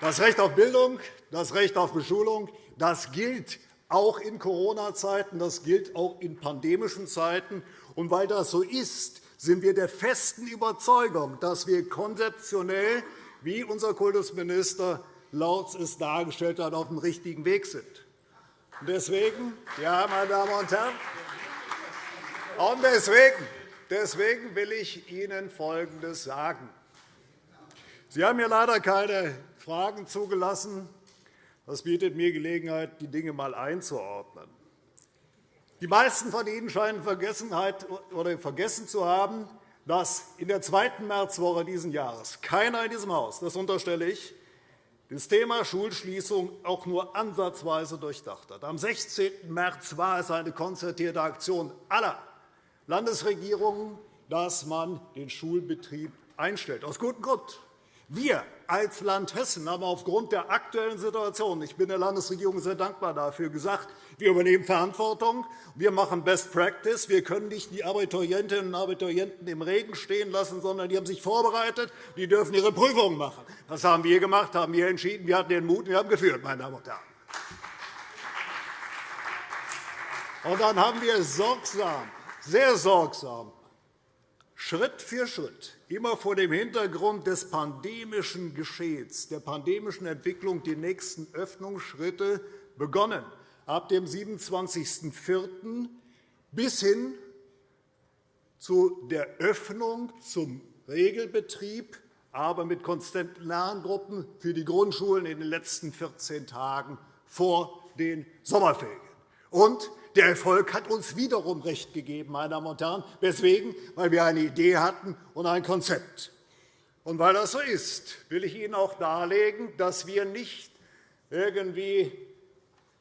Das Recht auf Bildung, das Recht auf Beschulung, das gilt auch in Corona-Zeiten, das gilt auch in pandemischen Zeiten. Und weil das so ist, sind wir der festen Überzeugung, dass wir konzeptionell, wie unser Kultusminister Lautz es dargestellt hat, auf dem richtigen Weg sind. Deswegen, ja, meine Damen und Herren, und deswegen, deswegen will ich Ihnen Folgendes sagen. Sie haben mir leider keine Fragen zugelassen. Das bietet mir Gelegenheit, die Dinge einmal einzuordnen. Die meisten von Ihnen scheinen vergessen zu haben, dass in der zweiten Märzwoche dieses Jahres keiner in diesem Haus, das unterstelle ich, das Thema Schulschließung auch nur ansatzweise durchdacht hat. Am 16. März war es eine konzertierte Aktion aller Landesregierungen, dass man den Schulbetrieb einstellt, aus gutem Grund. Wir als Land Hessen haben aufgrund der aktuellen Situation – ich bin der Landesregierung sehr dankbar dafür – gesagt, wir übernehmen Verantwortung, wir machen Best Practice. Wir können nicht die Abiturientinnen und Abiturienten im Regen stehen lassen, sondern die haben sich vorbereitet, die dürfen ihre Prüfungen machen. Das haben wir gemacht, haben wir entschieden. Wir hatten den Mut, wir haben geführt, meine Damen und Herren. Und dann haben wir sorgsam, sehr sorgsam Schritt für Schritt, immer vor dem Hintergrund des pandemischen Geschehens, der pandemischen Entwicklung, die nächsten Öffnungsschritte begonnen, ab dem 27.04. bis hin zu der Öffnung zum Regelbetrieb, aber mit konstanten Lerngruppen für die Grundschulen in den letzten 14 Tagen vor den Sommerferien. Und der Erfolg hat uns wiederum recht gegeben, meine Damen und Herren. Weswegen? Weil wir eine Idee hatten und ein Konzept. Und weil das so ist, will ich Ihnen auch darlegen, dass wir nicht irgendwie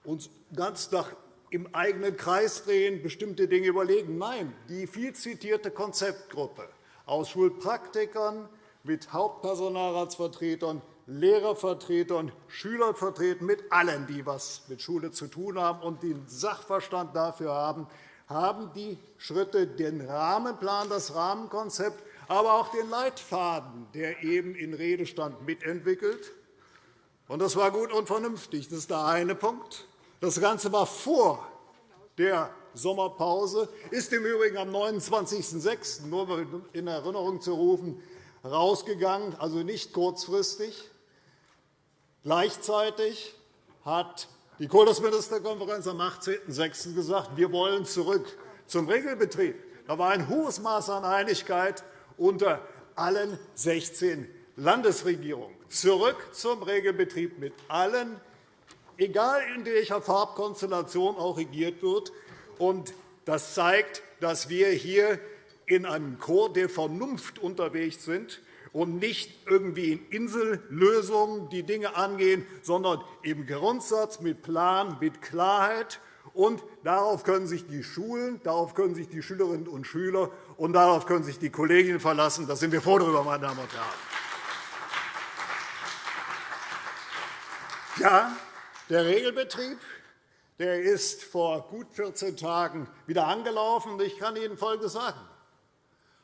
uns ganz nach im eigenen Kreis drehen, bestimmte Dinge überlegen. Nein, die viel zitierte Konzeptgruppe aus Schulpraktikern mit Hauptpersonalratsvertretern Lehrervertretern, Schülervertretern, mit allen, die etwas mit Schule zu tun haben und den Sachverstand dafür haben, haben die Schritte, den Rahmenplan, das Rahmenkonzept, aber auch den Leitfaden, der eben in Rede stand, mitentwickelt. Das war gut und vernünftig. Das ist der eine Punkt. Das Ganze war vor der Sommerpause, ist im Übrigen am 29.06. nur in Erinnerung zu rufen, rausgegangen, also nicht kurzfristig. Gleichzeitig hat die Kultusministerkonferenz am 18.06. gesagt, wir wollen zurück zum Regelbetrieb. Da war ein hohes Maß an Einigkeit unter allen 16 Landesregierungen. Zurück zum Regelbetrieb mit allen, egal in welcher Farbkonstellation auch regiert wird. Das zeigt, dass wir hier in einem Chor der Vernunft unterwegs sind und nicht irgendwie in Insellösungen die Dinge angehen, sondern im Grundsatz mit Plan, mit Klarheit. Und darauf können sich die Schulen, darauf können sich die Schülerinnen und Schüler und darauf können sich die Kolleginnen verlassen. Da sind wir froh darüber, meine Damen und Herren. Ja, der Regelbetrieb der ist vor gut 14 Tagen wieder angelaufen. Ich kann Ihnen Folgendes sagen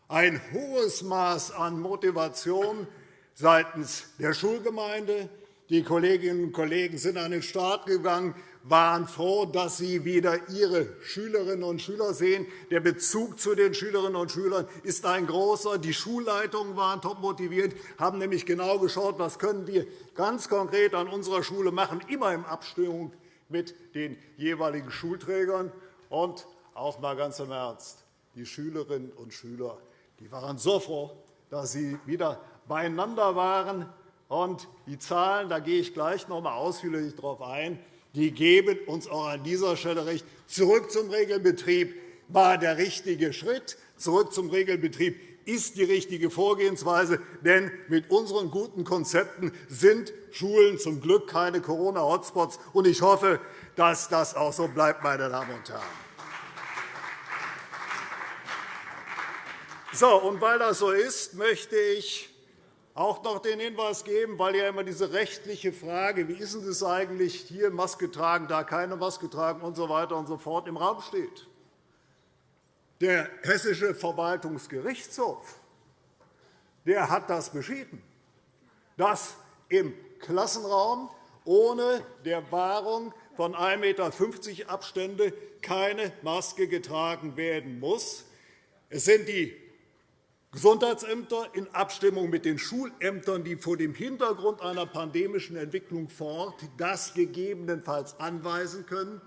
ein hohes Maß an Motivation seitens der Schulgemeinde. Die Kolleginnen und Kollegen sind an den Start gegangen, waren froh, dass sie wieder ihre Schülerinnen und Schüler sehen. Der Bezug zu den Schülerinnen und Schülern ist ein großer. Die Schulleitungen waren top motiviert, haben nämlich genau geschaut, was können wir ganz konkret an unserer Schule machen, immer in Abstimmung mit den jeweiligen Schulträgern. Und auch einmal ganz im Ernst, die Schülerinnen und Schüler die waren so froh, dass sie wieder beieinander waren. Und die Zahlen, da gehe ich gleich noch einmal ausführlich darauf ein, die geben uns auch an dieser Stelle recht. Zurück zum Regelbetrieb war der richtige Schritt. Zurück zum Regelbetrieb ist die richtige Vorgehensweise. Denn mit unseren guten Konzepten sind Schulen zum Glück keine Corona-Hotspots. Ich hoffe, dass das auch so bleibt, meine Damen und Herren. So, und weil das so ist, möchte ich auch noch den Hinweis geben, weil ja immer diese rechtliche Frage, wie ist es eigentlich, hier Maske tragen, da keine Maske tragen usw. So weiter und so fort im Raum steht. Der Hessische Verwaltungsgerichtshof der hat das beschieden, dass im Klassenraum ohne der Wahrung von 1,50 m Abstände keine Maske getragen werden muss. Es sind die Gesundheitsämter in Abstimmung mit den Schulämtern, die vor dem Hintergrund einer pandemischen Entwicklung vor Ort das gegebenenfalls anweisen können.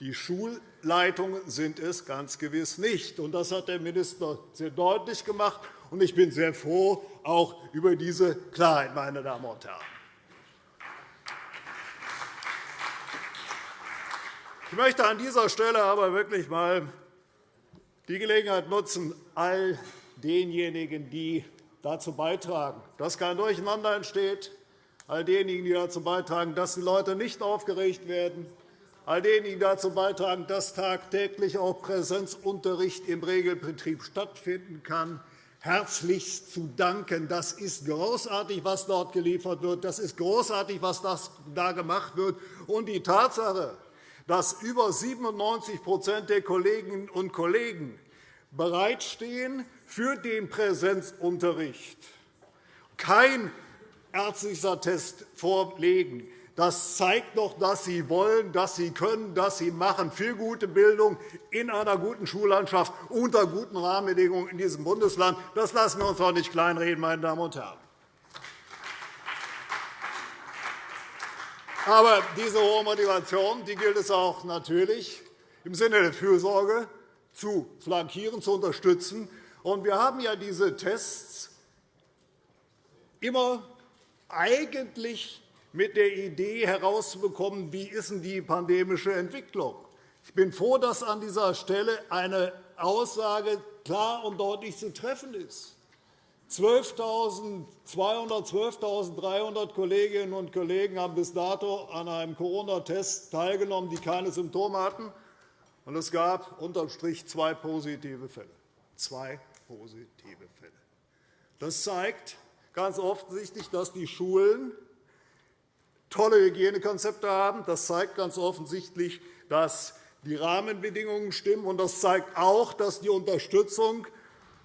Die Schulleitungen sind es ganz gewiss nicht. Das hat der Minister sehr deutlich gemacht. Ich bin sehr froh auch über diese Klarheit, meine Damen und Herren. Ich möchte an dieser Stelle aber wirklich einmal die Gelegenheit nutzen, all denjenigen, die dazu beitragen, dass kein Durcheinander entsteht, all denjenigen, die dazu beitragen, dass die Leute nicht aufgeregt werden, all denjenigen, die dazu beitragen, dass tagtäglich auch Präsenzunterricht im Regelbetrieb stattfinden kann, herzlichst zu danken. Das ist großartig, was dort geliefert wird. Das ist großartig, was da gemacht wird. Und die Tatsache, dass über 97% der Kolleginnen und Kollegen bereitstehen, für den Präsenzunterricht kein ärztlicher Test vorlegen. Das zeigt doch, dass Sie wollen, dass Sie können, dass Sie machen für gute Bildung in einer guten Schullandschaft unter guten Rahmenbedingungen in diesem Bundesland. Das lassen wir uns doch nicht kleinreden, meine Damen und Herren. Aber diese hohe Motivation die gilt es auch natürlich im Sinne der Fürsorge zu flankieren, zu unterstützen. Und wir haben ja diese Tests immer eigentlich mit der Idee herauszubekommen, wie ist denn die pandemische Entwicklung. Ich bin froh, dass an dieser Stelle eine Aussage klar und deutlich zu treffen ist. 12.200, 12.300 Kolleginnen und Kollegen haben bis dato an einem Corona-Test teilgenommen, die keine Symptome hatten. Und es gab unterm Strich zwei positive Fälle. Zwei positive Fälle. Das zeigt ganz offensichtlich, dass die Schulen tolle Hygienekonzepte haben. Das zeigt ganz offensichtlich, dass die Rahmenbedingungen stimmen. Und das zeigt auch, dass die Unterstützung,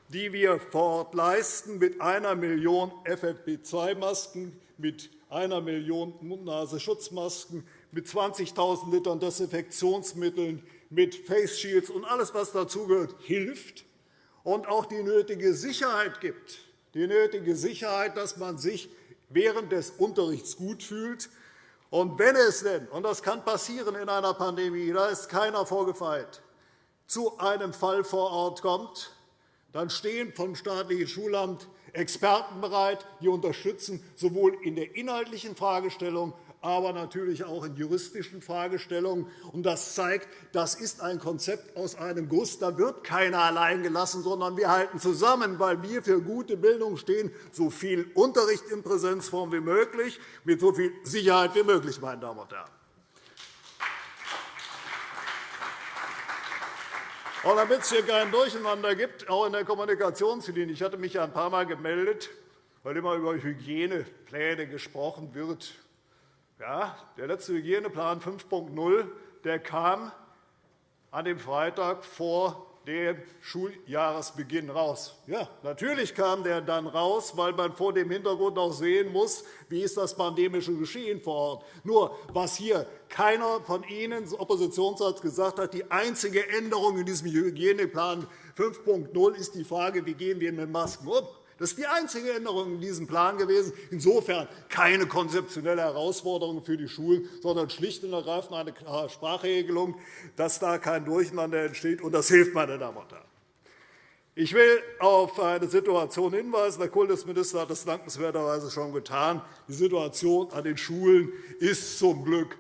die wir vor Ort leisten, mit einer Million FFP2-Masken, mit einer Million Mund-Nase-Schutzmasken, mit 20.000 Litern Desinfektionsmitteln, mit Face Shields und alles, was dazugehört, hilft und auch die nötige Sicherheit gibt, die nötige Sicherheit, dass man sich während des Unterrichts gut fühlt. Und wenn es denn, und das kann passieren in einer Pandemie, da ist keiner vorgefeilt, zu einem Fall vor Ort kommt, dann stehen vom staatlichen Schulamt Experten bereit, die unterstützen, sowohl in der inhaltlichen Fragestellung aber natürlich auch in juristischen Fragestellungen. Das zeigt, das ist ein Konzept aus einem Guss. Da wird keiner allein gelassen, sondern wir halten zusammen, weil wir für gute Bildung stehen, so viel Unterricht in Präsenzform wie möglich, mit so viel Sicherheit wie möglich. Meine Damen und Herren. Und damit es hier kein Durcheinander gibt, auch in der Kommunikationslinie. Ich hatte mich ein paar Mal gemeldet, weil immer über Hygienepläne gesprochen wird. Ja, der letzte Hygieneplan 5.0 kam an dem Freitag vor dem Schuljahresbeginn raus. Ja, natürlich kam der dann raus, weil man vor dem Hintergrund auch sehen muss, wie ist das pandemische Geschehen vor Ort. Nur, was hier keiner von Ihnen, Oppositionsarzt, gesagt hat, die einzige Änderung in diesem Hygieneplan 5.0 ist die Frage, wie gehen wir mit Masken um. Das ist die einzige Änderung in diesem Plan gewesen. Insofern keine konzeptionelle Herausforderung für die Schulen, sondern schlicht und ergreifend eine klare Sprachregelung, dass da kein Durcheinander entsteht. Und das hilft, meine Damen und Herren. Ich will auf eine Situation hinweisen. Der Kultusminister hat das dankenswerterweise schon getan. Die Situation an den Schulen ist zum Glück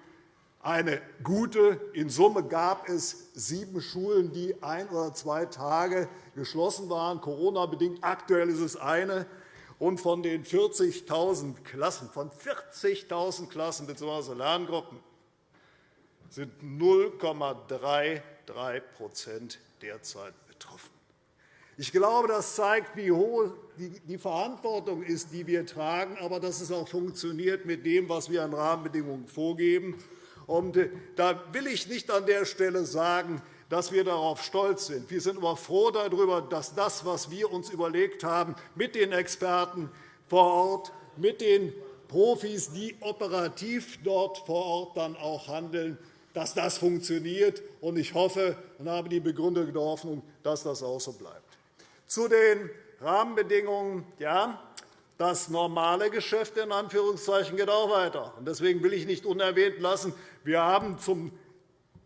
eine gute. In Summe gab es sieben Schulen, die ein oder zwei Tage geschlossen waren, Corona-bedingt. Aktuell ist es eine. Und von den 40.000 Klassen, von 40.000 Klassen bzw. Lerngruppen sind 0,33% derzeit betroffen. Ich glaube, das zeigt, wie hoch die Verantwortung ist, die wir tragen, aber dass es auch funktioniert mit dem, was wir an Rahmenbedingungen vorgeben. Und äh, da will ich nicht an der Stelle sagen, dass wir darauf stolz sind. Wir sind aber froh darüber, dass das, was wir uns überlegt haben, mit den Experten vor Ort, mit den Profis, die operativ dort vor Ort dann auch handeln, dass das funktioniert. Ich hoffe und habe die begründete Hoffnung, dass das auch so bleibt. Zu den Rahmenbedingungen. Ja, das normale Geschäft in Anführungszeichen geht auch weiter. Deswegen will ich nicht unerwähnt lassen, wir haben zum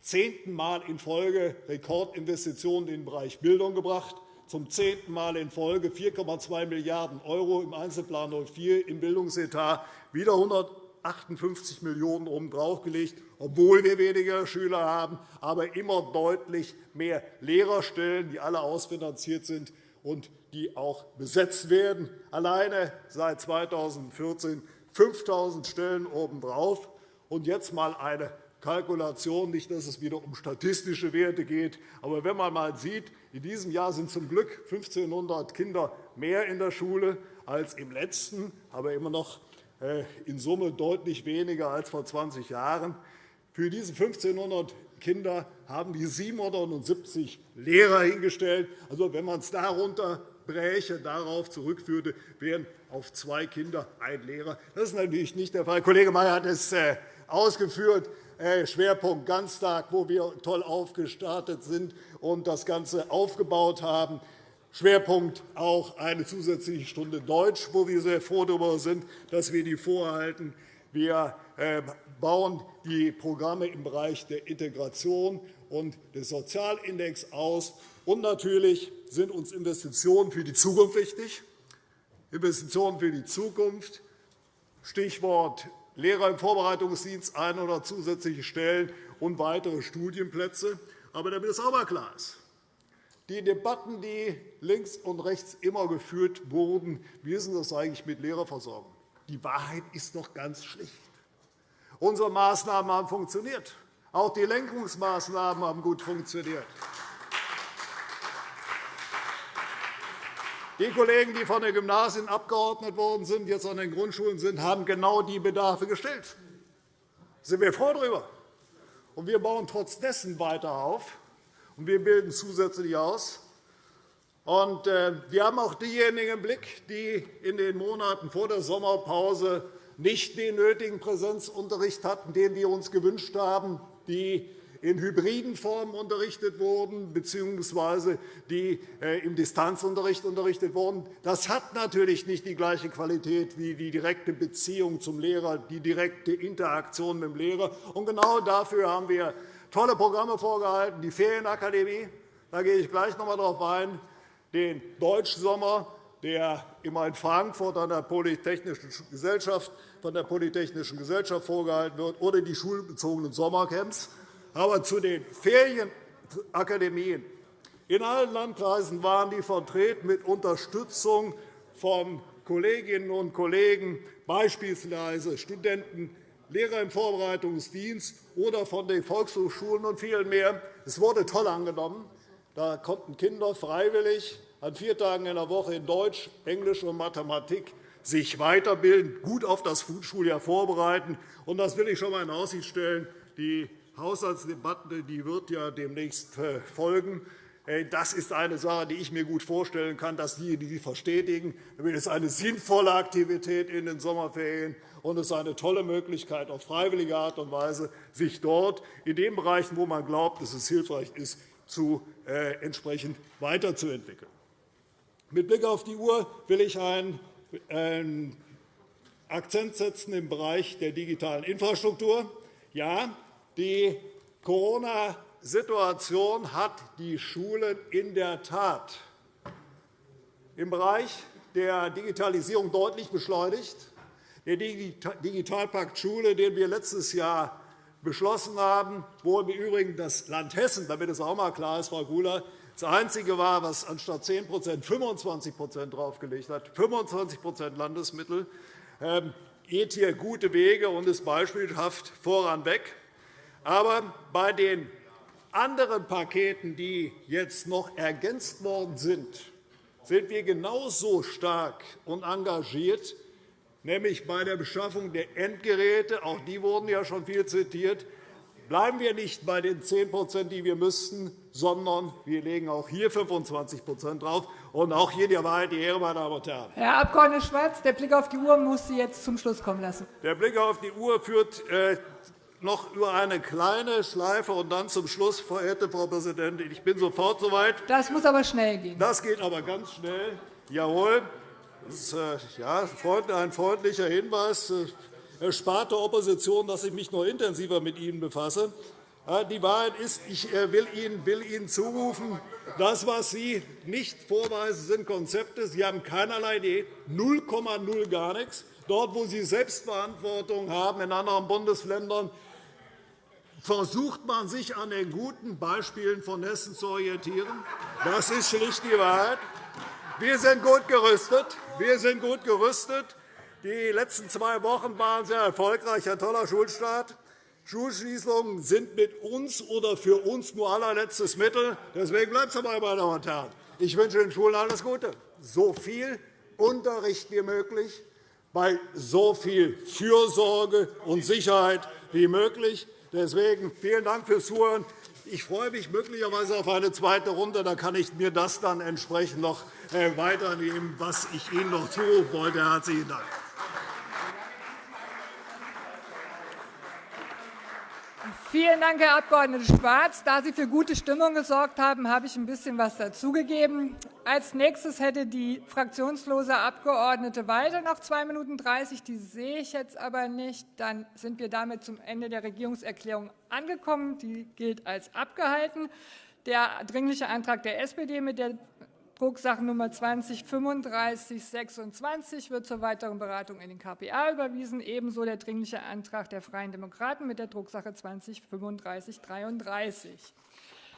zehnten Mal in Folge Rekordinvestitionen in den Bereich Bildung gebracht, zum zehnten Mal in Folge 4,2 Milliarden € im Einzelplan 04 im Bildungsetat, wieder 158 Millionen € obendrauf gelegt, obwohl wir weniger Schüler haben, aber immer deutlich mehr Lehrerstellen, die alle ausfinanziert sind und die auch besetzt werden. Alleine seit 2014 5.000 Stellen obendrauf. Und jetzt einmal eine Kalkulation, nicht, dass es wieder um statistische Werte geht. Aber wenn man einmal sieht, in diesem Jahr sind zum Glück 1.500 Kinder mehr in der Schule als im letzten, aber immer noch äh, in Summe deutlich weniger als vor 20 Jahren. Für diese 1.500 Kinder haben die 770 Lehrer hingestellt. Also, wenn man es darunter bräche, darauf zurückführte, wären auf zwei Kinder ein Lehrer. Das ist natürlich nicht der Fall. Kollege Mayer hat es äh, ausgeführt. Schwerpunkt Ganztag, wo wir toll aufgestartet sind und das Ganze aufgebaut haben. Schwerpunkt auch eine zusätzliche Stunde Deutsch, wo wir sehr froh darüber sind, dass wir die vorhalten. Wir äh, bauen die Programme im Bereich der Integration und des Sozialindex aus. Und natürlich sind uns Investitionen für die Zukunft wichtig. Investitionen für die Zukunft, Stichwort Lehrer im Vorbereitungsdienst, ein oder zusätzliche Stellen und weitere Studienplätze. Aber damit es auch einmal klar ist, die Debatten, die links und rechts immer geführt wurden, wie ist das eigentlich mit Lehrerversorgung? Die Wahrheit ist doch ganz schlicht. Unsere Maßnahmen haben funktioniert. Auch die Lenkungsmaßnahmen haben gut funktioniert. Die Kollegen, die von den Gymnasien abgeordnet worden sind, jetzt an den Grundschulen sind, haben genau die Bedarfe gestellt. Da sind wir froh darüber. Wir bauen trotz weiter auf, und wir bilden zusätzlich aus. Äh, wir haben auch diejenigen im Blick, die in den Monaten vor der Sommerpause nicht den nötigen Präsenzunterricht hatten, den wir uns gewünscht haben, die in hybriden Formen unterrichtet wurden bzw. die äh, im Distanzunterricht unterrichtet wurden. Das hat natürlich nicht die gleiche Qualität wie die direkte Beziehung zum Lehrer, die direkte Interaktion mit dem Lehrer. Und genau dafür haben wir tolle Programme vorgehalten, die Ferienakademie, da gehe ich gleich noch einmal darauf ein, den Deutschsommer, der immer in Frankfurt an der Polytechnischen Gesellschaft, von der Polytechnischen Gesellschaft vorgehalten wird, oder die schulbezogenen Sommercamps. Aber zu den Ferienakademien in allen Landkreisen waren die vertreten mit Unterstützung von Kolleginnen und Kollegen, beispielsweise Studenten, Lehrer im Vorbereitungsdienst oder von den Volkshochschulen und vielen mehr. Es wurde toll angenommen. Da konnten Kinder freiwillig an vier Tagen in der Woche in Deutsch, Englisch und Mathematik sich weiterbilden, gut auf das Schuljahr vorbereiten. Und das will ich schon einmal in Aussicht stellen. Die Haushaltsdebatte die wird ja demnächst äh, folgen. Das ist eine Sache, die ich mir gut vorstellen kann, dass die, die verstetigen. Es ist eine sinnvolle Aktivität in den Sommerferien, und es ist eine tolle Möglichkeit, auf freiwillige Art und Weise sich dort in den Bereichen, wo man glaubt, dass es hilfreich ist, zu, äh, entsprechend weiterzuentwickeln. Mit Blick auf die Uhr will ich einen Akzent setzen im Bereich der digitalen Infrastruktur. Ja, die Corona-Situation hat die Schulen in der Tat im Bereich der Digitalisierung deutlich beschleunigt. Der Digitalpakt Schule, den wir letztes Jahr beschlossen haben, wo im Übrigen das Land Hessen, damit es auch einmal klar ist, Frau Gula, das Einzige war, was anstatt 10% 25% draufgelegt hat, 25% Landesmittel, ähm, geht hier gute Wege und ist beispielhaft voranweg. Aber bei den anderen Paketen, die jetzt noch ergänzt worden sind, sind wir genauso stark und engagiert nämlich bei der Beschaffung der Endgeräte. Auch die wurden ja schon viel zitiert. Bleiben wir nicht bei den 10% die wir müssten, sondern wir legen auch hier 25% drauf. Und auch hier der Wahrheit die Ehre, meine Damen und Herren. Herr Abg. Schwarz, der Blick auf die Uhr muss Sie jetzt zum Schluss kommen lassen. Der Blick auf die Uhr führt äh, noch über eine kleine Schleife und dann zum Schluss, verehrte Frau Präsidentin. Ich bin sofort soweit. Das muss aber schnell gehen. Das geht aber ganz schnell. Jawohl. Das ist äh, ja, ein freundlicher Hinweis. Äh, spart der Opposition, dass ich mich noch intensiver mit Ihnen befasse. Die Wahrheit ist, ich äh, will Ihnen, will Ihnen zurufen, das, was Sie nicht vorweisen, sind Konzepte. Sie haben keinerlei Idee, 0,0 gar nichts. Dort, wo Sie Selbstverantwortung haben in anderen Bundesländern, versucht man sich an den guten Beispielen von Hessen zu orientieren. Das ist schlicht die Wahrheit. Wir sind gut gerüstet. Wir sind gut gerüstet. Die letzten zwei Wochen waren sehr erfolgreich, ein toller Schulstart. Schulschließungen sind mit uns oder für uns nur allerletztes Mittel. Deswegen bleibt es dabei, meine Damen und Herren. Ich wünsche den Schulen alles Gute. So viel Unterricht wie möglich, bei so viel Fürsorge und Sicherheit wie möglich. Deswegen vielen Dank fürs Zuhören. Ich freue mich möglicherweise auf eine zweite Runde. Da kann ich mir das dann entsprechend noch äh, weiternehmen, was ich Ihnen noch zurufen wollte. – Herzlichen Dank. Vielen Dank, Herr Abg. Schwarz. Da Sie für gute Stimmung gesorgt haben, habe ich ein bisschen was dazugegeben. Als nächstes hätte die fraktionslose Abgeordnete Walter noch 2 Minuten 30. Die sehe ich jetzt aber nicht. Dann sind wir damit zum Ende der Regierungserklärung angekommen. Die gilt als abgehalten. Der Dringliche Antrag der SPD mit der Drucksachennummer 20 3526 wird zur weiteren Beratung in den KPA überwiesen, ebenso der Dringliche Antrag der Freien Demokraten mit der Drucksache 20 3533.